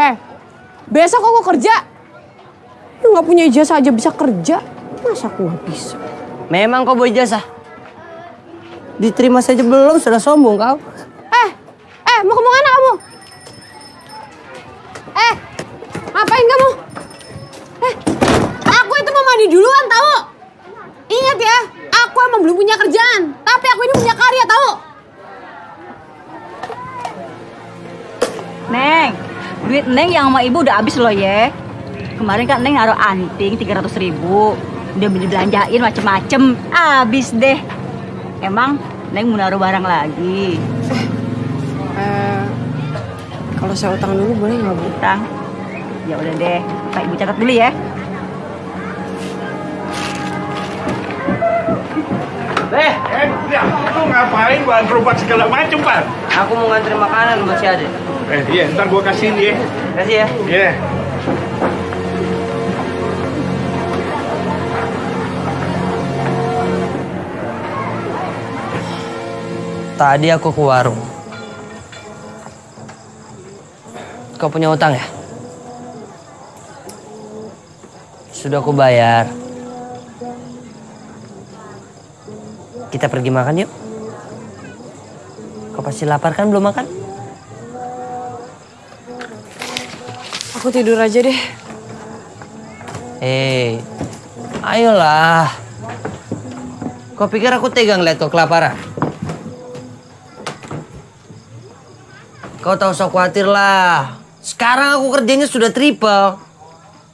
Heh, besok aku kerja. Lu nggak punya ijazah aja bisa kerja. Masa aku nggak bisa? Memang kau bawa ijazah. Diterima saja belum sudah sombong kau. Eh, eh mau ke mana kamu? Eh, ngapain kamu? Eh, aku itu mau mandi duluan tahu? belum punya kerjaan, tapi aku ini punya karya tahu. Neng, duit Neng yang sama ibu udah habis loh ya. Kemarin kan Neng naruh anting 300 ribu. Udah beli belanjain macem-macem. Habis deh. Emang Neng mau naruh barang lagi? Eh, kalau saya utang dulu boleh nggak bu? Utang? Ya udah deh. Pak ibu catat dulu ya. Eh, eh, ya, lu ngapain bahan gerobak segala macem, Pan? Aku mau ngantri makanan buat si Ade. Eh, iya, ntar gua kasihin ya. Kasih ya. Iya. Tadi aku ke warung. Kau punya utang ya? Sudah aku bayar. Kita pergi makan yuk. Kau pasti lapar kan belum makan? Aku tidur aja deh. Eh, ayolah. Kau pikir aku tegang lihat kau kelaparan? Kau tahu usah khawatir lah. Sekarang aku kerjanya sudah triple.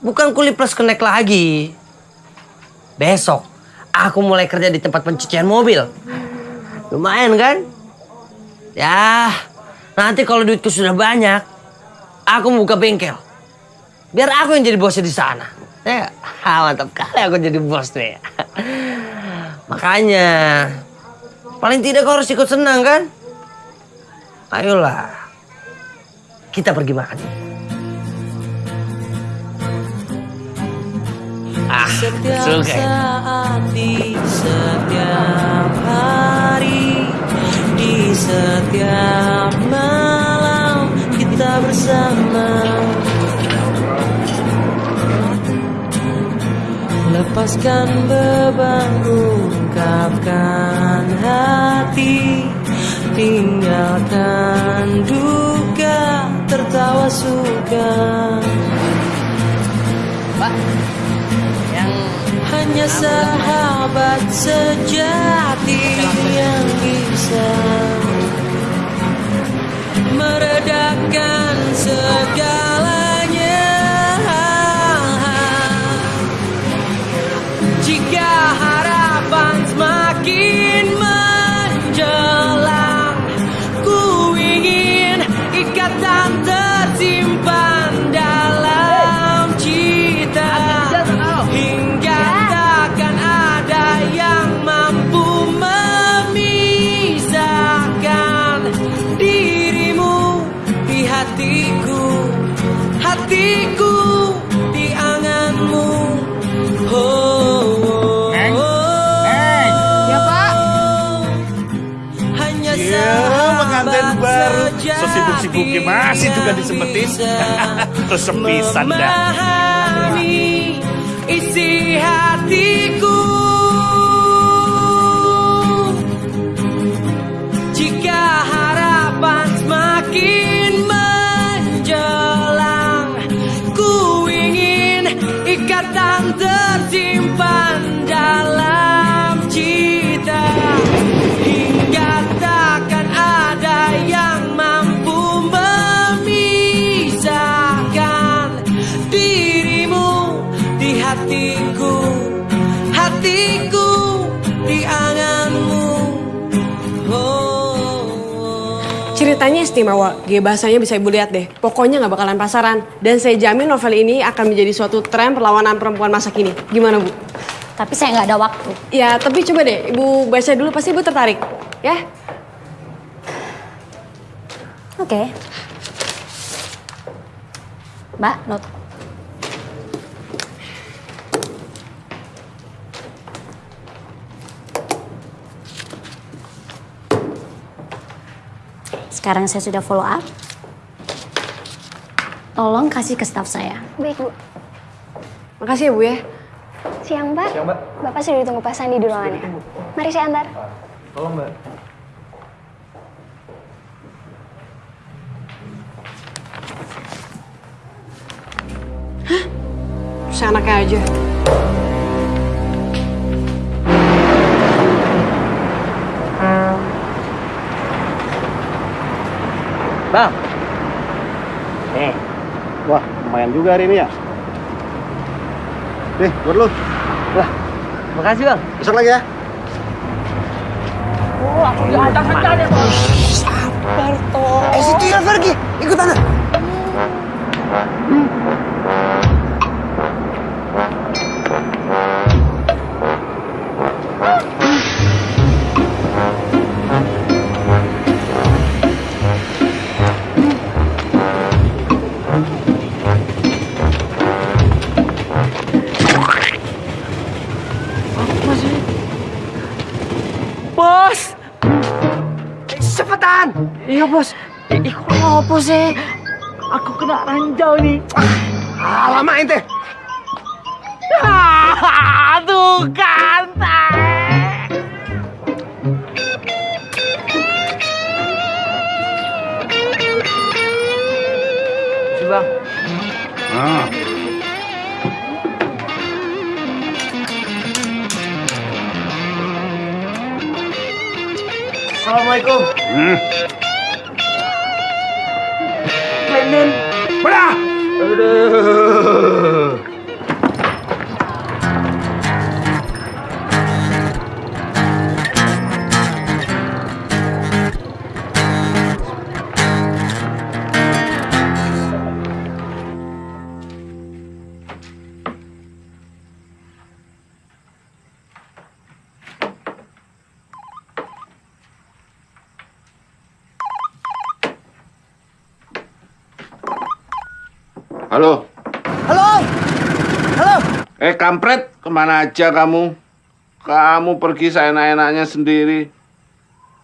Bukan kuli plus kenek lagi. Besok aku mulai kerja di tempat pencucian mobil. Lumayan kan? Ya, nanti kalau duitku sudah banyak, aku buka bengkel. Biar aku yang jadi bosnya di sana. Ya, mantap kali aku jadi bos nih. Makanya, paling tidak kau harus ikut senang kan? Ayolah, kita pergi makan. Ah, Setiap ya? saat di setiap hari Di setiap malam kita bersama Lepaskan beban, ungkapkan hati Tinggalkan duka, tertawa suka Pak, yang hanya sahabat sejati yang bisa meredakan segalanya. Sibuk-sibuknya masih juga disempetin. Terus sepisan dah. isi Ceritanya istimewa, G bahasanya bisa ibu lihat deh. Pokoknya nggak bakalan pasaran. Dan saya jamin novel ini akan menjadi suatu tren perlawanan perempuan masa kini. Gimana bu? Tapi saya nggak ada waktu. Ya, tapi coba deh, ibu baca dulu pasti ibu tertarik. Ya? Oke. Mbak, not. Sekarang saya sudah follow up. Tolong kasih ke staff saya. Baik, Bu. Makasih ya bu ya. Siang, Mbak. Siang, Mbak. Bapak sudah ditunggu Pak Sandi di ruangannya. Mari saya antar. Tolong mbak. Seenaknya aja. Bang. Eh. Wah, lumayan juga hari ini ya. Nih, buat lu. Lah, makasih bang. Besok lagi ya. Oh, aku diajak kejar ya, Bos. Sabar toh. Eh situ ya pergi, ikut anak. Iya, Bos. Kok apa sih? Aku kena ranjau nih. Ah, lama ente. Aduh, kan. Si bang. Ah. Assalamualaikum. Hmm. Bedah. Halo. Halo. Halo. Eh kampret, ke mana aja kamu? Kamu pergi seenak-enaknya sendiri.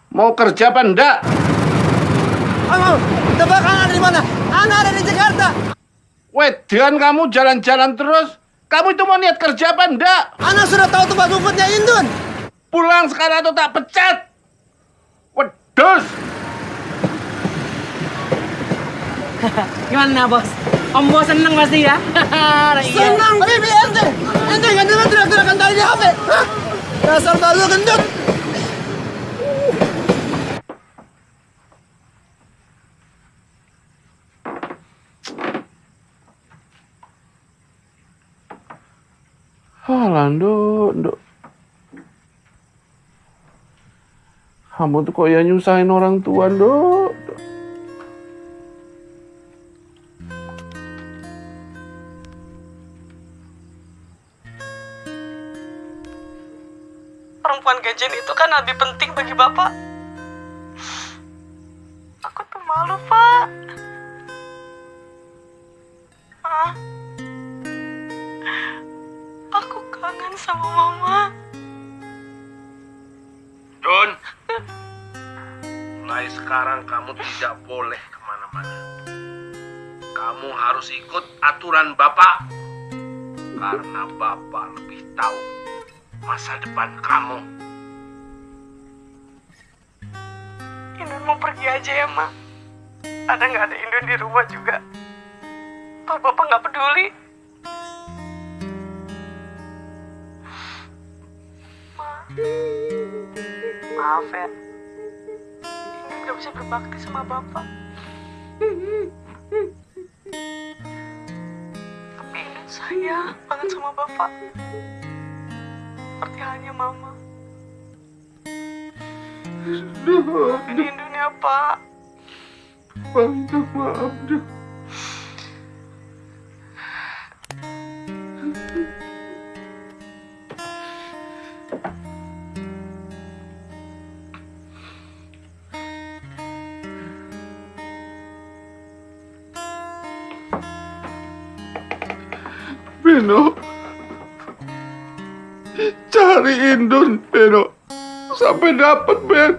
Mau kerja apa enggak? Kamu, tebak anak di mana? Anak ada di Jakarta. Wedan kamu jalan-jalan terus. Kamu itu mau niat kerja apa enggak? Anak sudah tahu tempat rumputnya Indun. Pulang sekarang atau tak pecat. Wedus. Gimana, Bos? Om Bos seneng pasti ya? Senang, tapi ente, ente nggak dengar teriak-teriakan tadi di HP. Hah? Dasar balu gendut. Alah, nduk, nduk. Kamu tuh kok ya nyusahin orang tua, nduk. Perempuan gajian itu kan lebih penting bagi Bapak. Aku tuh malu, Pak. Ah. Aku kangen sama Mama. Don, mulai sekarang kamu tidak boleh ke mana-mana. Kamu harus ikut aturan Bapak. Karena Bapak lebih tahu masa depan kamu. Indun mau pergi aja ya, Ma. Ada nggak ada Indun di rumah juga? Toh Bapak nggak peduli. Ma. Maaf ya. Indun nggak bisa berbakti sama Bapak. Tapi Indun sayang banget sama Bapak. Seperti halnya Mama. Maafin Indun ya, Pak. Bang, maaf deh. Beno, cari Indun, Beno, sampai dapat Ben.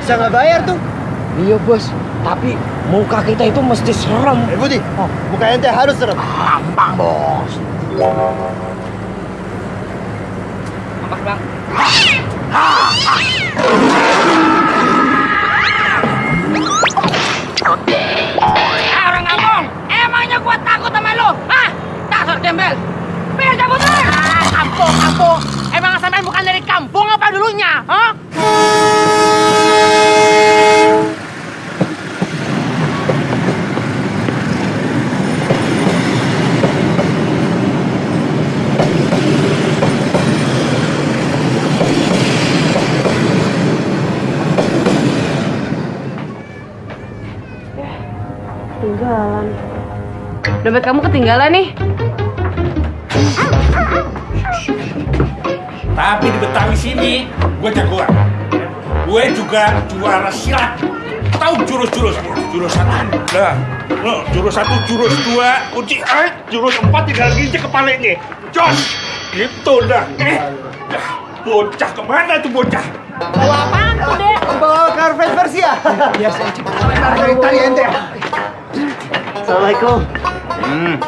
Bisa nggak bayar tuh? Iya bos, tapi muka kita itu mesti serem. Eh Budi, muka ente harus serem. Gampang bos. Ah, orang kampung, emangnya takut kampung, kampung. Emang sampean bukan dari kampung apa dulunya? Hah? Dompet kamu ketinggalan nih. Tapi di Betawi sini, gue jagoan. Gue juga juara silat. Tahu jurus-jurus? Jurus satu, dah. Oh, jurus satu, jurus dua, kunci eh, jurus empat tinggal ginjek kepalanya. Jos, gitu dah. Eh, dah. bocah ke mana tuh bocah? Bawa apaan tuh, Dek? Bawa karpet versi ya? Biasa aja. Dari tadi ente. Assalamualaikum. Hmm.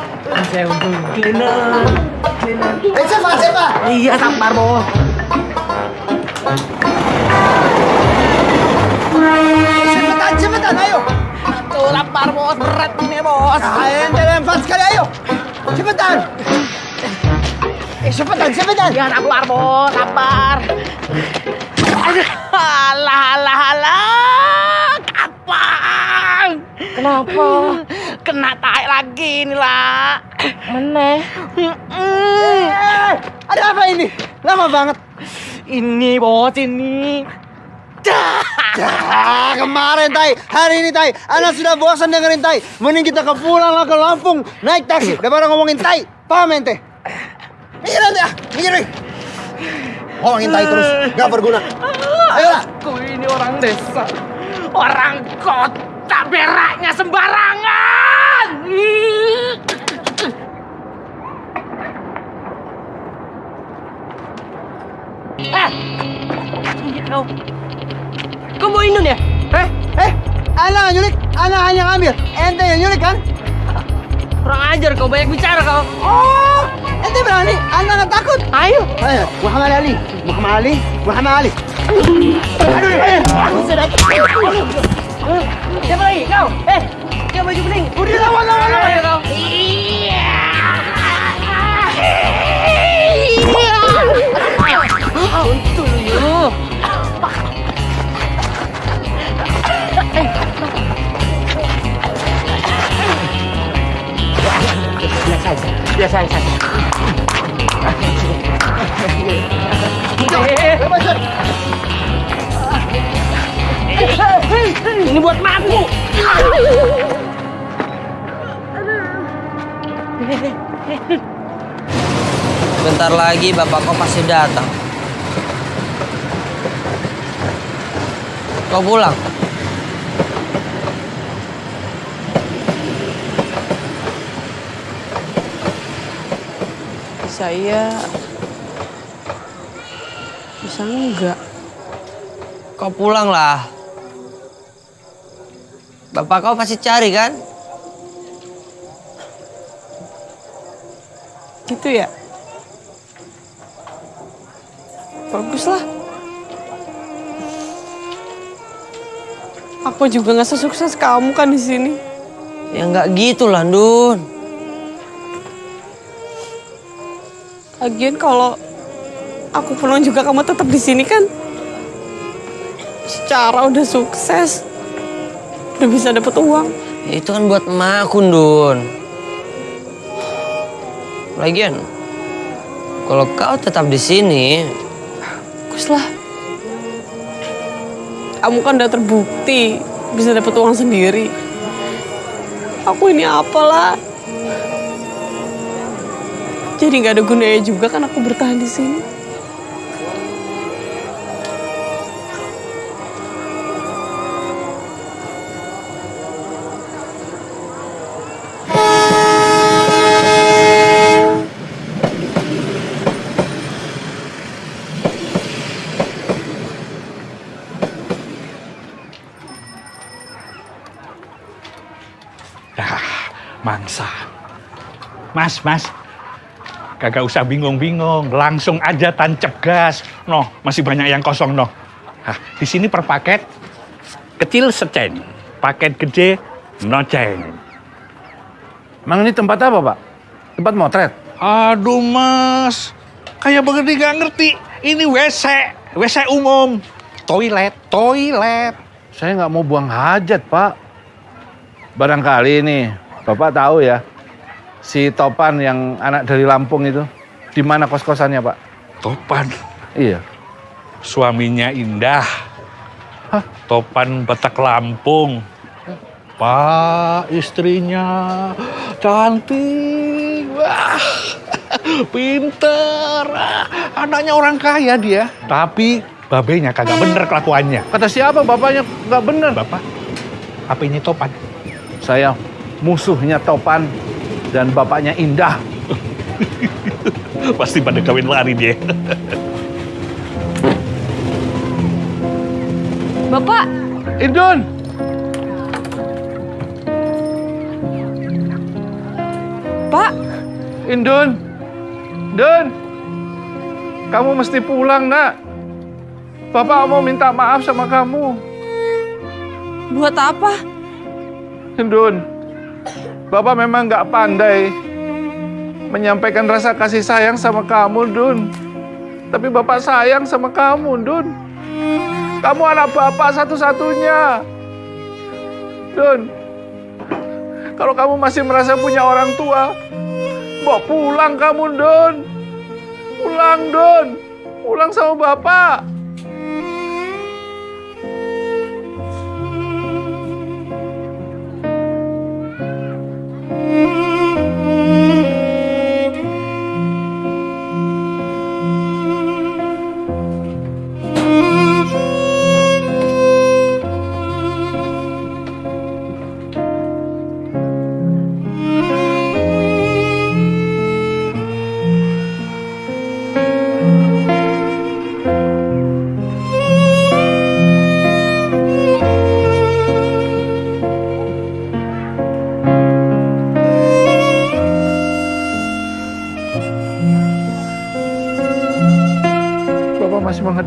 Saya untuk cleaner. Eh, siapa? Siapa? Iya, sabar, Bos. Cepetan, cepetan, ayo. Tuh lapar bos, berat ini bos. Ah, ente lempar sekali, ayo. Cepetan. Eh, cepetan, cepetan. Ya lapar bos, lapar. Alah, alah, alah. Kapan? Kenapa? Kena tai lagi nih lah. Mana? Eh, ada apa ini? Lama banget. Ini, Bos, ini. Ya, kemarin Tai, hari ini Tai, Ana sudah bosan dengerin Tai. Mending kita ke pulang lah ke Lampung, naik taksi daripada ngomongin Tai. Paham ente? Mikir ente ah, mikir. Ngomongin Tai terus, gak berguna. Ayolah. Aku ini orang desa. Orang kota beraknya sembarangan. Eh! Kau. Kau mau Indun ya? Eh, eh, Ana nggak nyulik, Ana hanya ngambil. Ente yang nyulik kan? Kurang ajar kau, banyak bicara kau. Oh, ente berani? Ana nggak takut? Ayo. Ayo, Muhammad Ali, Muhammad Ali, Muhammad Ali. Aduh, eh, Sudah. Siapa lagi? Kau? Eh, yang baju kuning. Udah lawan, lawan, lawan. Ayo kau. Untung lu. Biasa aja. Biasa aja. Ini buat maku. Bentar lagi bapak kau pasti datang. Kau pulang. Saya bisa enggak? Kau pulang lah. Bapak kau pasti cari kan? Gitu ya? Baguslah. Aku juga nggak sesukses kamu kan di sini. Ya nggak gitu lah, Dun. Lagian kalau aku pulang juga kamu tetap di sini kan? Secara udah sukses, udah bisa dapat uang. Ya, itu kan buat emakku, Dun. Lagian, kalau kau tetap di sini, Bagus lah. Kamu kan udah terbukti bisa dapat uang sendiri. Aku ini apalah. Jadi nggak ada gunanya juga kan aku bertahan di sini. Mas, mas. Kagak usah bingung-bingung, langsung aja tancap gas. Noh, masih banyak yang kosong noh. Hah, di sini per paket kecil seceng, paket gede noceng. Emang ini tempat apa, Pak? Tempat motret? Aduh mas, kayak begini gak ngerti. Ini WC, WC umum. Toilet, toilet. Saya nggak mau buang hajat, Pak. Barangkali nih, Bapak tahu ya, si Topan yang anak dari Lampung itu, di mana kos-kosannya, Pak? Topan? Iya. Suaminya Indah. Topan Batak Lampung. Pak, istrinya cantik. Wah, pinter. Anaknya orang kaya dia. Tapi babenya kagak bener kelakuannya. Kata siapa bapaknya nggak bener? Bapak, HP-nya Topan. Saya musuhnya Topan dan bapaknya Indah. Pasti pada kawin lari dia. Bapak, Indun! Pak. Indun! Indun! Kamu mesti pulang, nak. Bapak mau minta maaf sama kamu. Buat apa? Indun, Bapak memang nggak pandai menyampaikan rasa kasih sayang sama kamu, Dun. Tapi Bapak sayang sama kamu, Dun. Kamu anak Bapak satu-satunya. Dun, kalau kamu masih merasa punya orang tua, bawa pulang kamu, Dun. Pulang, Dun. Pulang sama Bapak.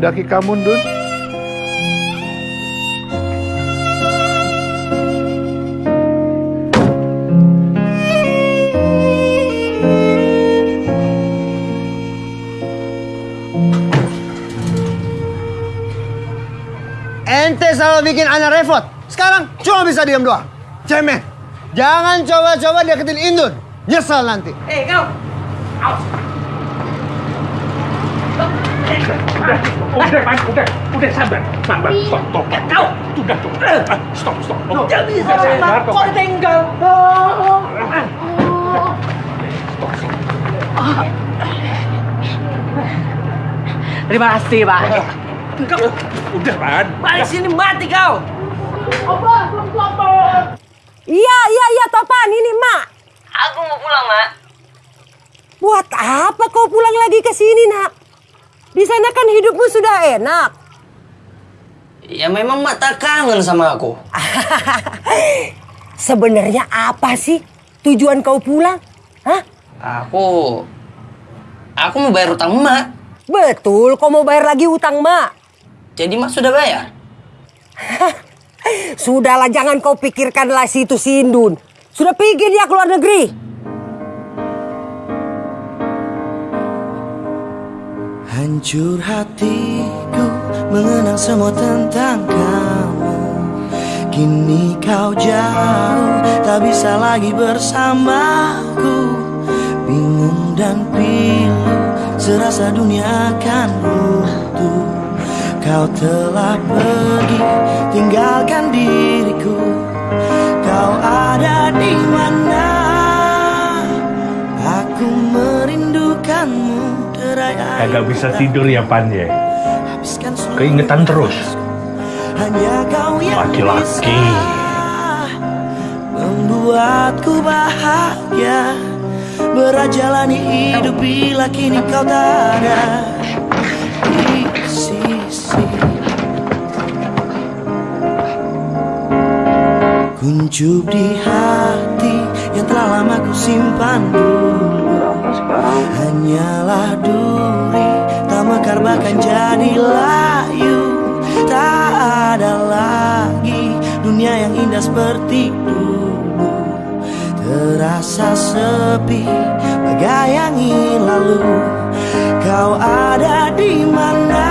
Menghendaki kamu, Dun. Ente selalu bikin anak repot. Sekarang cuma bisa diam doang. Cemen. Jangan coba-coba deketin Indun. Nyesel nanti. Eh kau, Udah, udah, Pan, udah, udah sabar, sabar, stop, stop, kau, sudah, stop, Ah, stop, stop, stop. Jangan bisa Sabar, sabar, Topan. kau tinggal. Terima kasih, Pak. Kau, udah, Pan. Balik sini mati kau. Iya, iya, iya, Topan. Ini, Mak. Aku mau pulang, Mak. Buat apa kau pulang lagi ke sini, Nak? Di sana kan hidupmu sudah enak. Ya memang mak tak kangen sama aku. Sebenarnya apa sih tujuan kau pulang? Hah? Aku... Aku mau bayar utang mak. Betul, kau mau bayar lagi utang mak. Jadi mak sudah bayar? Sudahlah, jangan kau pikirkanlah situ Sindun. Sudah pergi dia keluar negeri. Hancur hatiku mengenang semua tentang kamu. Kini kau jauh tak bisa lagi bersamaku. Bingung dan pilu serasa dunia akan runtuh. Kau telah pergi tinggalkan diriku. Kau ada di mana Kagak bisa tidur ya, Pan, ya? Keingetan terus. Laki-laki. membuatku bahagia. Berat jalani hidup bila kini kau tak ada. Di sisi. Kuncup di hati yang telah lama ku simpan dulu. Hanyalah duri tak mekar bahkan jadi layu. Tak ada lagi dunia yang indah seperti dulu. Terasa sepi Gayangi lalu. Kau ada di mana?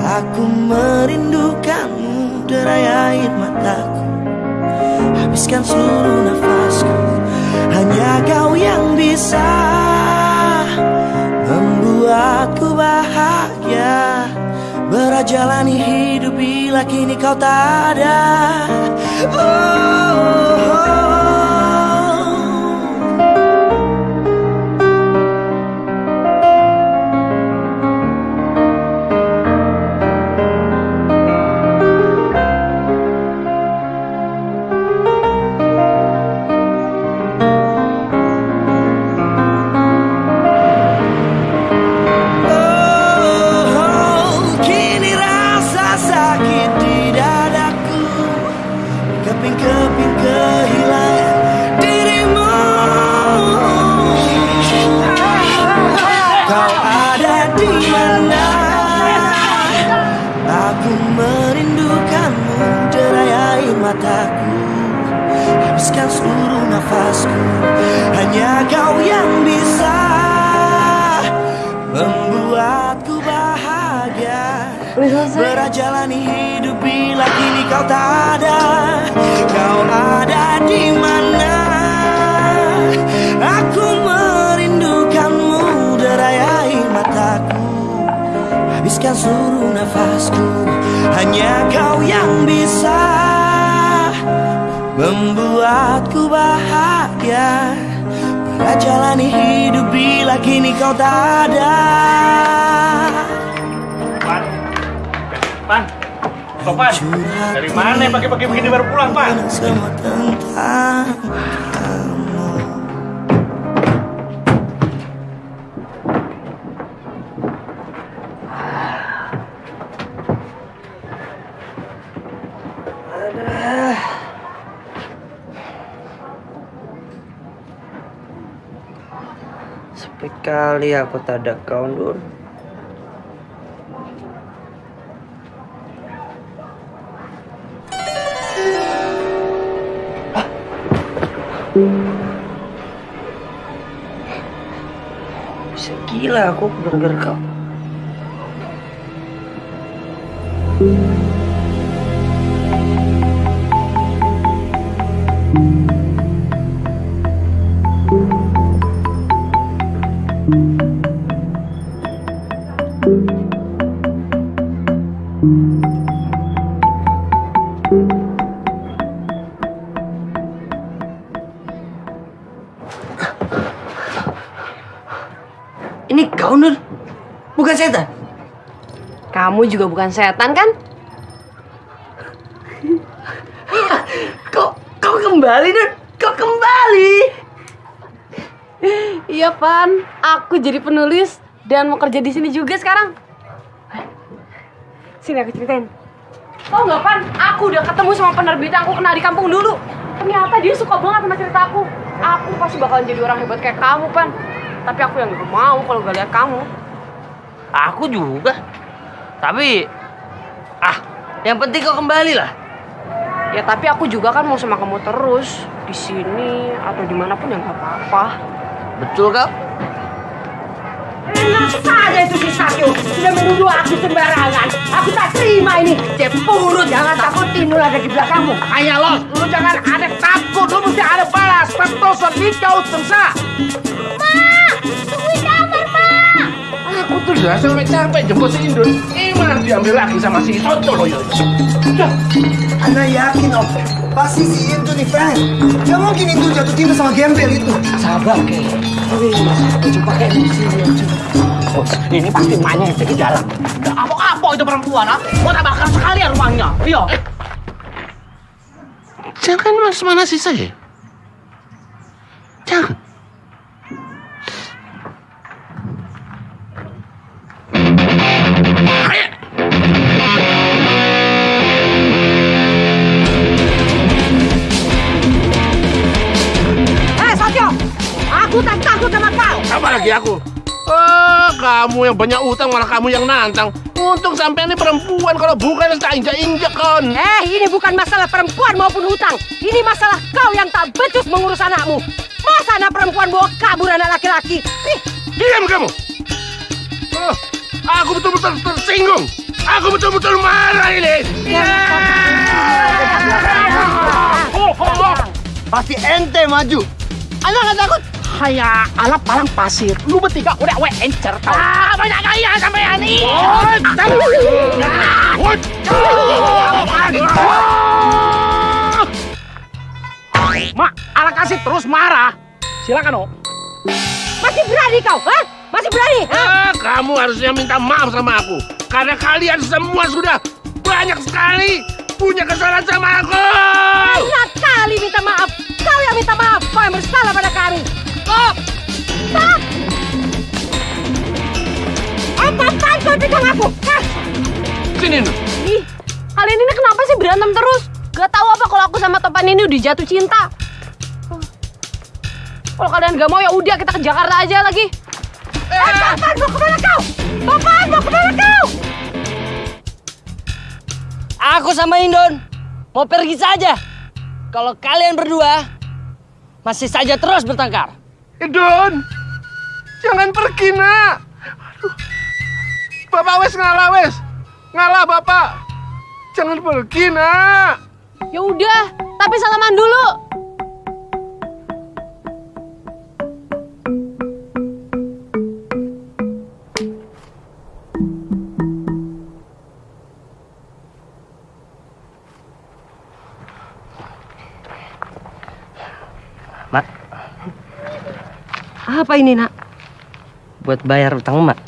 Aku merindukanmu Derai air mataku. Habiskan seluruh nafasku. Hanya kau yang bisa Membuatku bahagia Berjalani hidup bila kini kau tak ada oh, oh. Oh, tak ada Kau ada di mana? Aku merindukanmu Derai air mataku. Habiskan seluruh nafasku Hanya kau yang bisa Membuatku bahagia. Berjalani hidup bila kini kau tak ada Sopan, dari mana pagi-pagi begini baru pulang, Pan? Semua tentang aku tak ada kau, Nur. Gila aku gara-gara Kamu juga bukan setan kan? Kok kau kembali, Nur? Kau kembali? Iya, Pan. Aku jadi penulis dan mau kerja di sini juga sekarang. Sini aku ceritain. Tau nggak, Pan? Aku udah ketemu sama penerbit yang aku kenal di kampung dulu. Ternyata dia suka banget sama cerita aku. Aku pasti bakalan jadi orang hebat kayak kamu, Pan. Tapi aku yang gak mau kalau gak lihat kamu. Aku juga. Tapi ah, yang penting kau kembali lah. Ya tapi aku juga kan mau sama kamu terus di sini atau di mana pun ya nggak apa-apa. Betul kau? Enak saja itu si Sakyo. Sudah menuduh aku sembarangan. Aku tak terima ini. Cemburu, jangan takut Tinul ada di belakangmu. Makanya lo, lu jangan ada takut, lu mesti ada balas. Pentosan nikau tersa. Tungguin kamar, Pak. Aku tuh udah sampai capek jemput si Indun. Malah diambil lagi sama si Soto loh ya. Ana yakin om, pasti si Intu nih fan. Gak mungkin Intu jatuh cinta sama gembel itu. Sabar, Ke. Sini aja. Bos, ini pasti emaknya yang di dalam. Apa-apa itu perempuan, ah? Mau tak bakar sekalian rumahnya. Iya. Jangan mas mana sih saya? Kamu yang banyak utang malah kamu yang nantang. untung sampai ini perempuan kalau bukan tak injak-injak kon. Eh, ini bukan masalah perempuan maupun hutang. Ini masalah kau yang tak becus mengurus anakmu. Masa anak perempuan bawa kabur anak laki-laki? Ih, Diam kamu. Oh, aku betul-betul tersinggung. Aku betul-betul marah ini. Oh, oh, oh. Pasti ente maju. Anak nggak takut. Haya, ala palang pasir. Lu bertiga udah we encer tau. Ah, banyak gaya sampai ani. Mak, ala kasih terus marah. Silakan, Oh. masih berani kau? Hah? Masih berani? Hah? Ah, kamu harusnya minta maaf sama aku. Karena kalian semua sudah banyak sekali punya kesalahan sama aku. Banyak kali minta maaf. Kau yang minta maaf. Kau yang bersalah pada kami. Stop! Stop! Apa-apaan kau pegang aku? Hah? Sini. Ih, kalian ini kenapa sih berantem terus? Gak tahu apa kalau aku sama Topan ini udah jatuh cinta. Kalau kalian gak mau ya udah kita ke Jakarta aja lagi. Eh, Topan mau ke mana kau? Topan mau ke mana kau? Aku sama Indon mau pergi saja. Kalau kalian berdua masih saja terus bertengkar. Indon, jangan pergi nak. Aduh. Bapak wes ngalah wes, ngalah bapak. Jangan pergi nak. Ya udah, tapi salaman dulu. Apa ini nak? buat bayar utang Mak.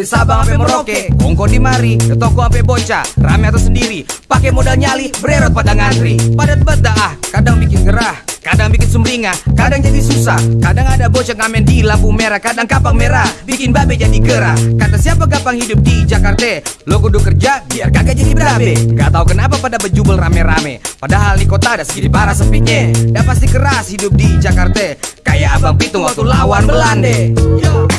Dari Sabang sampai Merauke, Kongko di mari, ke toko sampai bocah, rame atau sendiri. Pakai modal nyali, bererot pada ngantri. Padat ah, kadang bikin gerah. Kadang bikin sumringah, kadang jadi susah. Kadang ada bocah ngamen di lampu merah Kadang kapang merah, bikin babe jadi gerah. Kata siapa gampang hidup di Jakarta? Lo kudu kerja, biar kagak jadi berabe. Gak tahu kenapa pada bejubel rame-rame. Padahal di kota ada segini parah sepinya. Dan pasti keras hidup di Jakarta. Kayak abang pitung waktu lawan Belanda. Buset,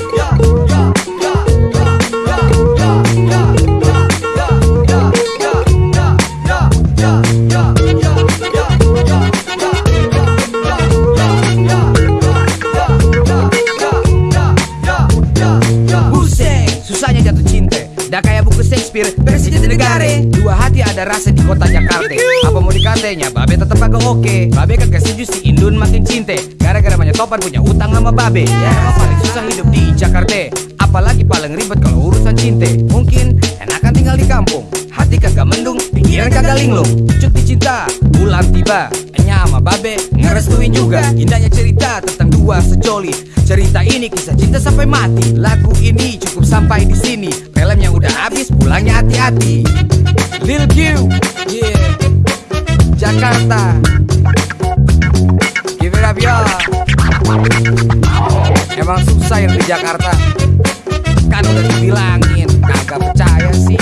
negara Dua hati ada rasa di kota Jakarta Apa mau dikatanya, babe tetap agak oke. Babe kagak setuju si Indun makin cinta Gara-gara banyak topan punya utang sama babe. Ya emang paling susah hidup di Jakarta. Apalagi paling ribet kalau urusan cinta Mungkin enakan tinggal di kampung. Hati kagak mendung, pikiran kagak linglung. Cuti cinta, bulan tiba sama babe, ngerestuin juga Indahnya cerita tentang dua sejoli. Cerita ini kisah cinta sampai mati. Lagu ini cukup sampai di sini. Filmnya udah habis, pulangnya hati-hati. Lil Q, yeah. Jakarta. Give it up y'all Emang susah yang di Jakarta. Kan udah dibilangin Kagak percaya sih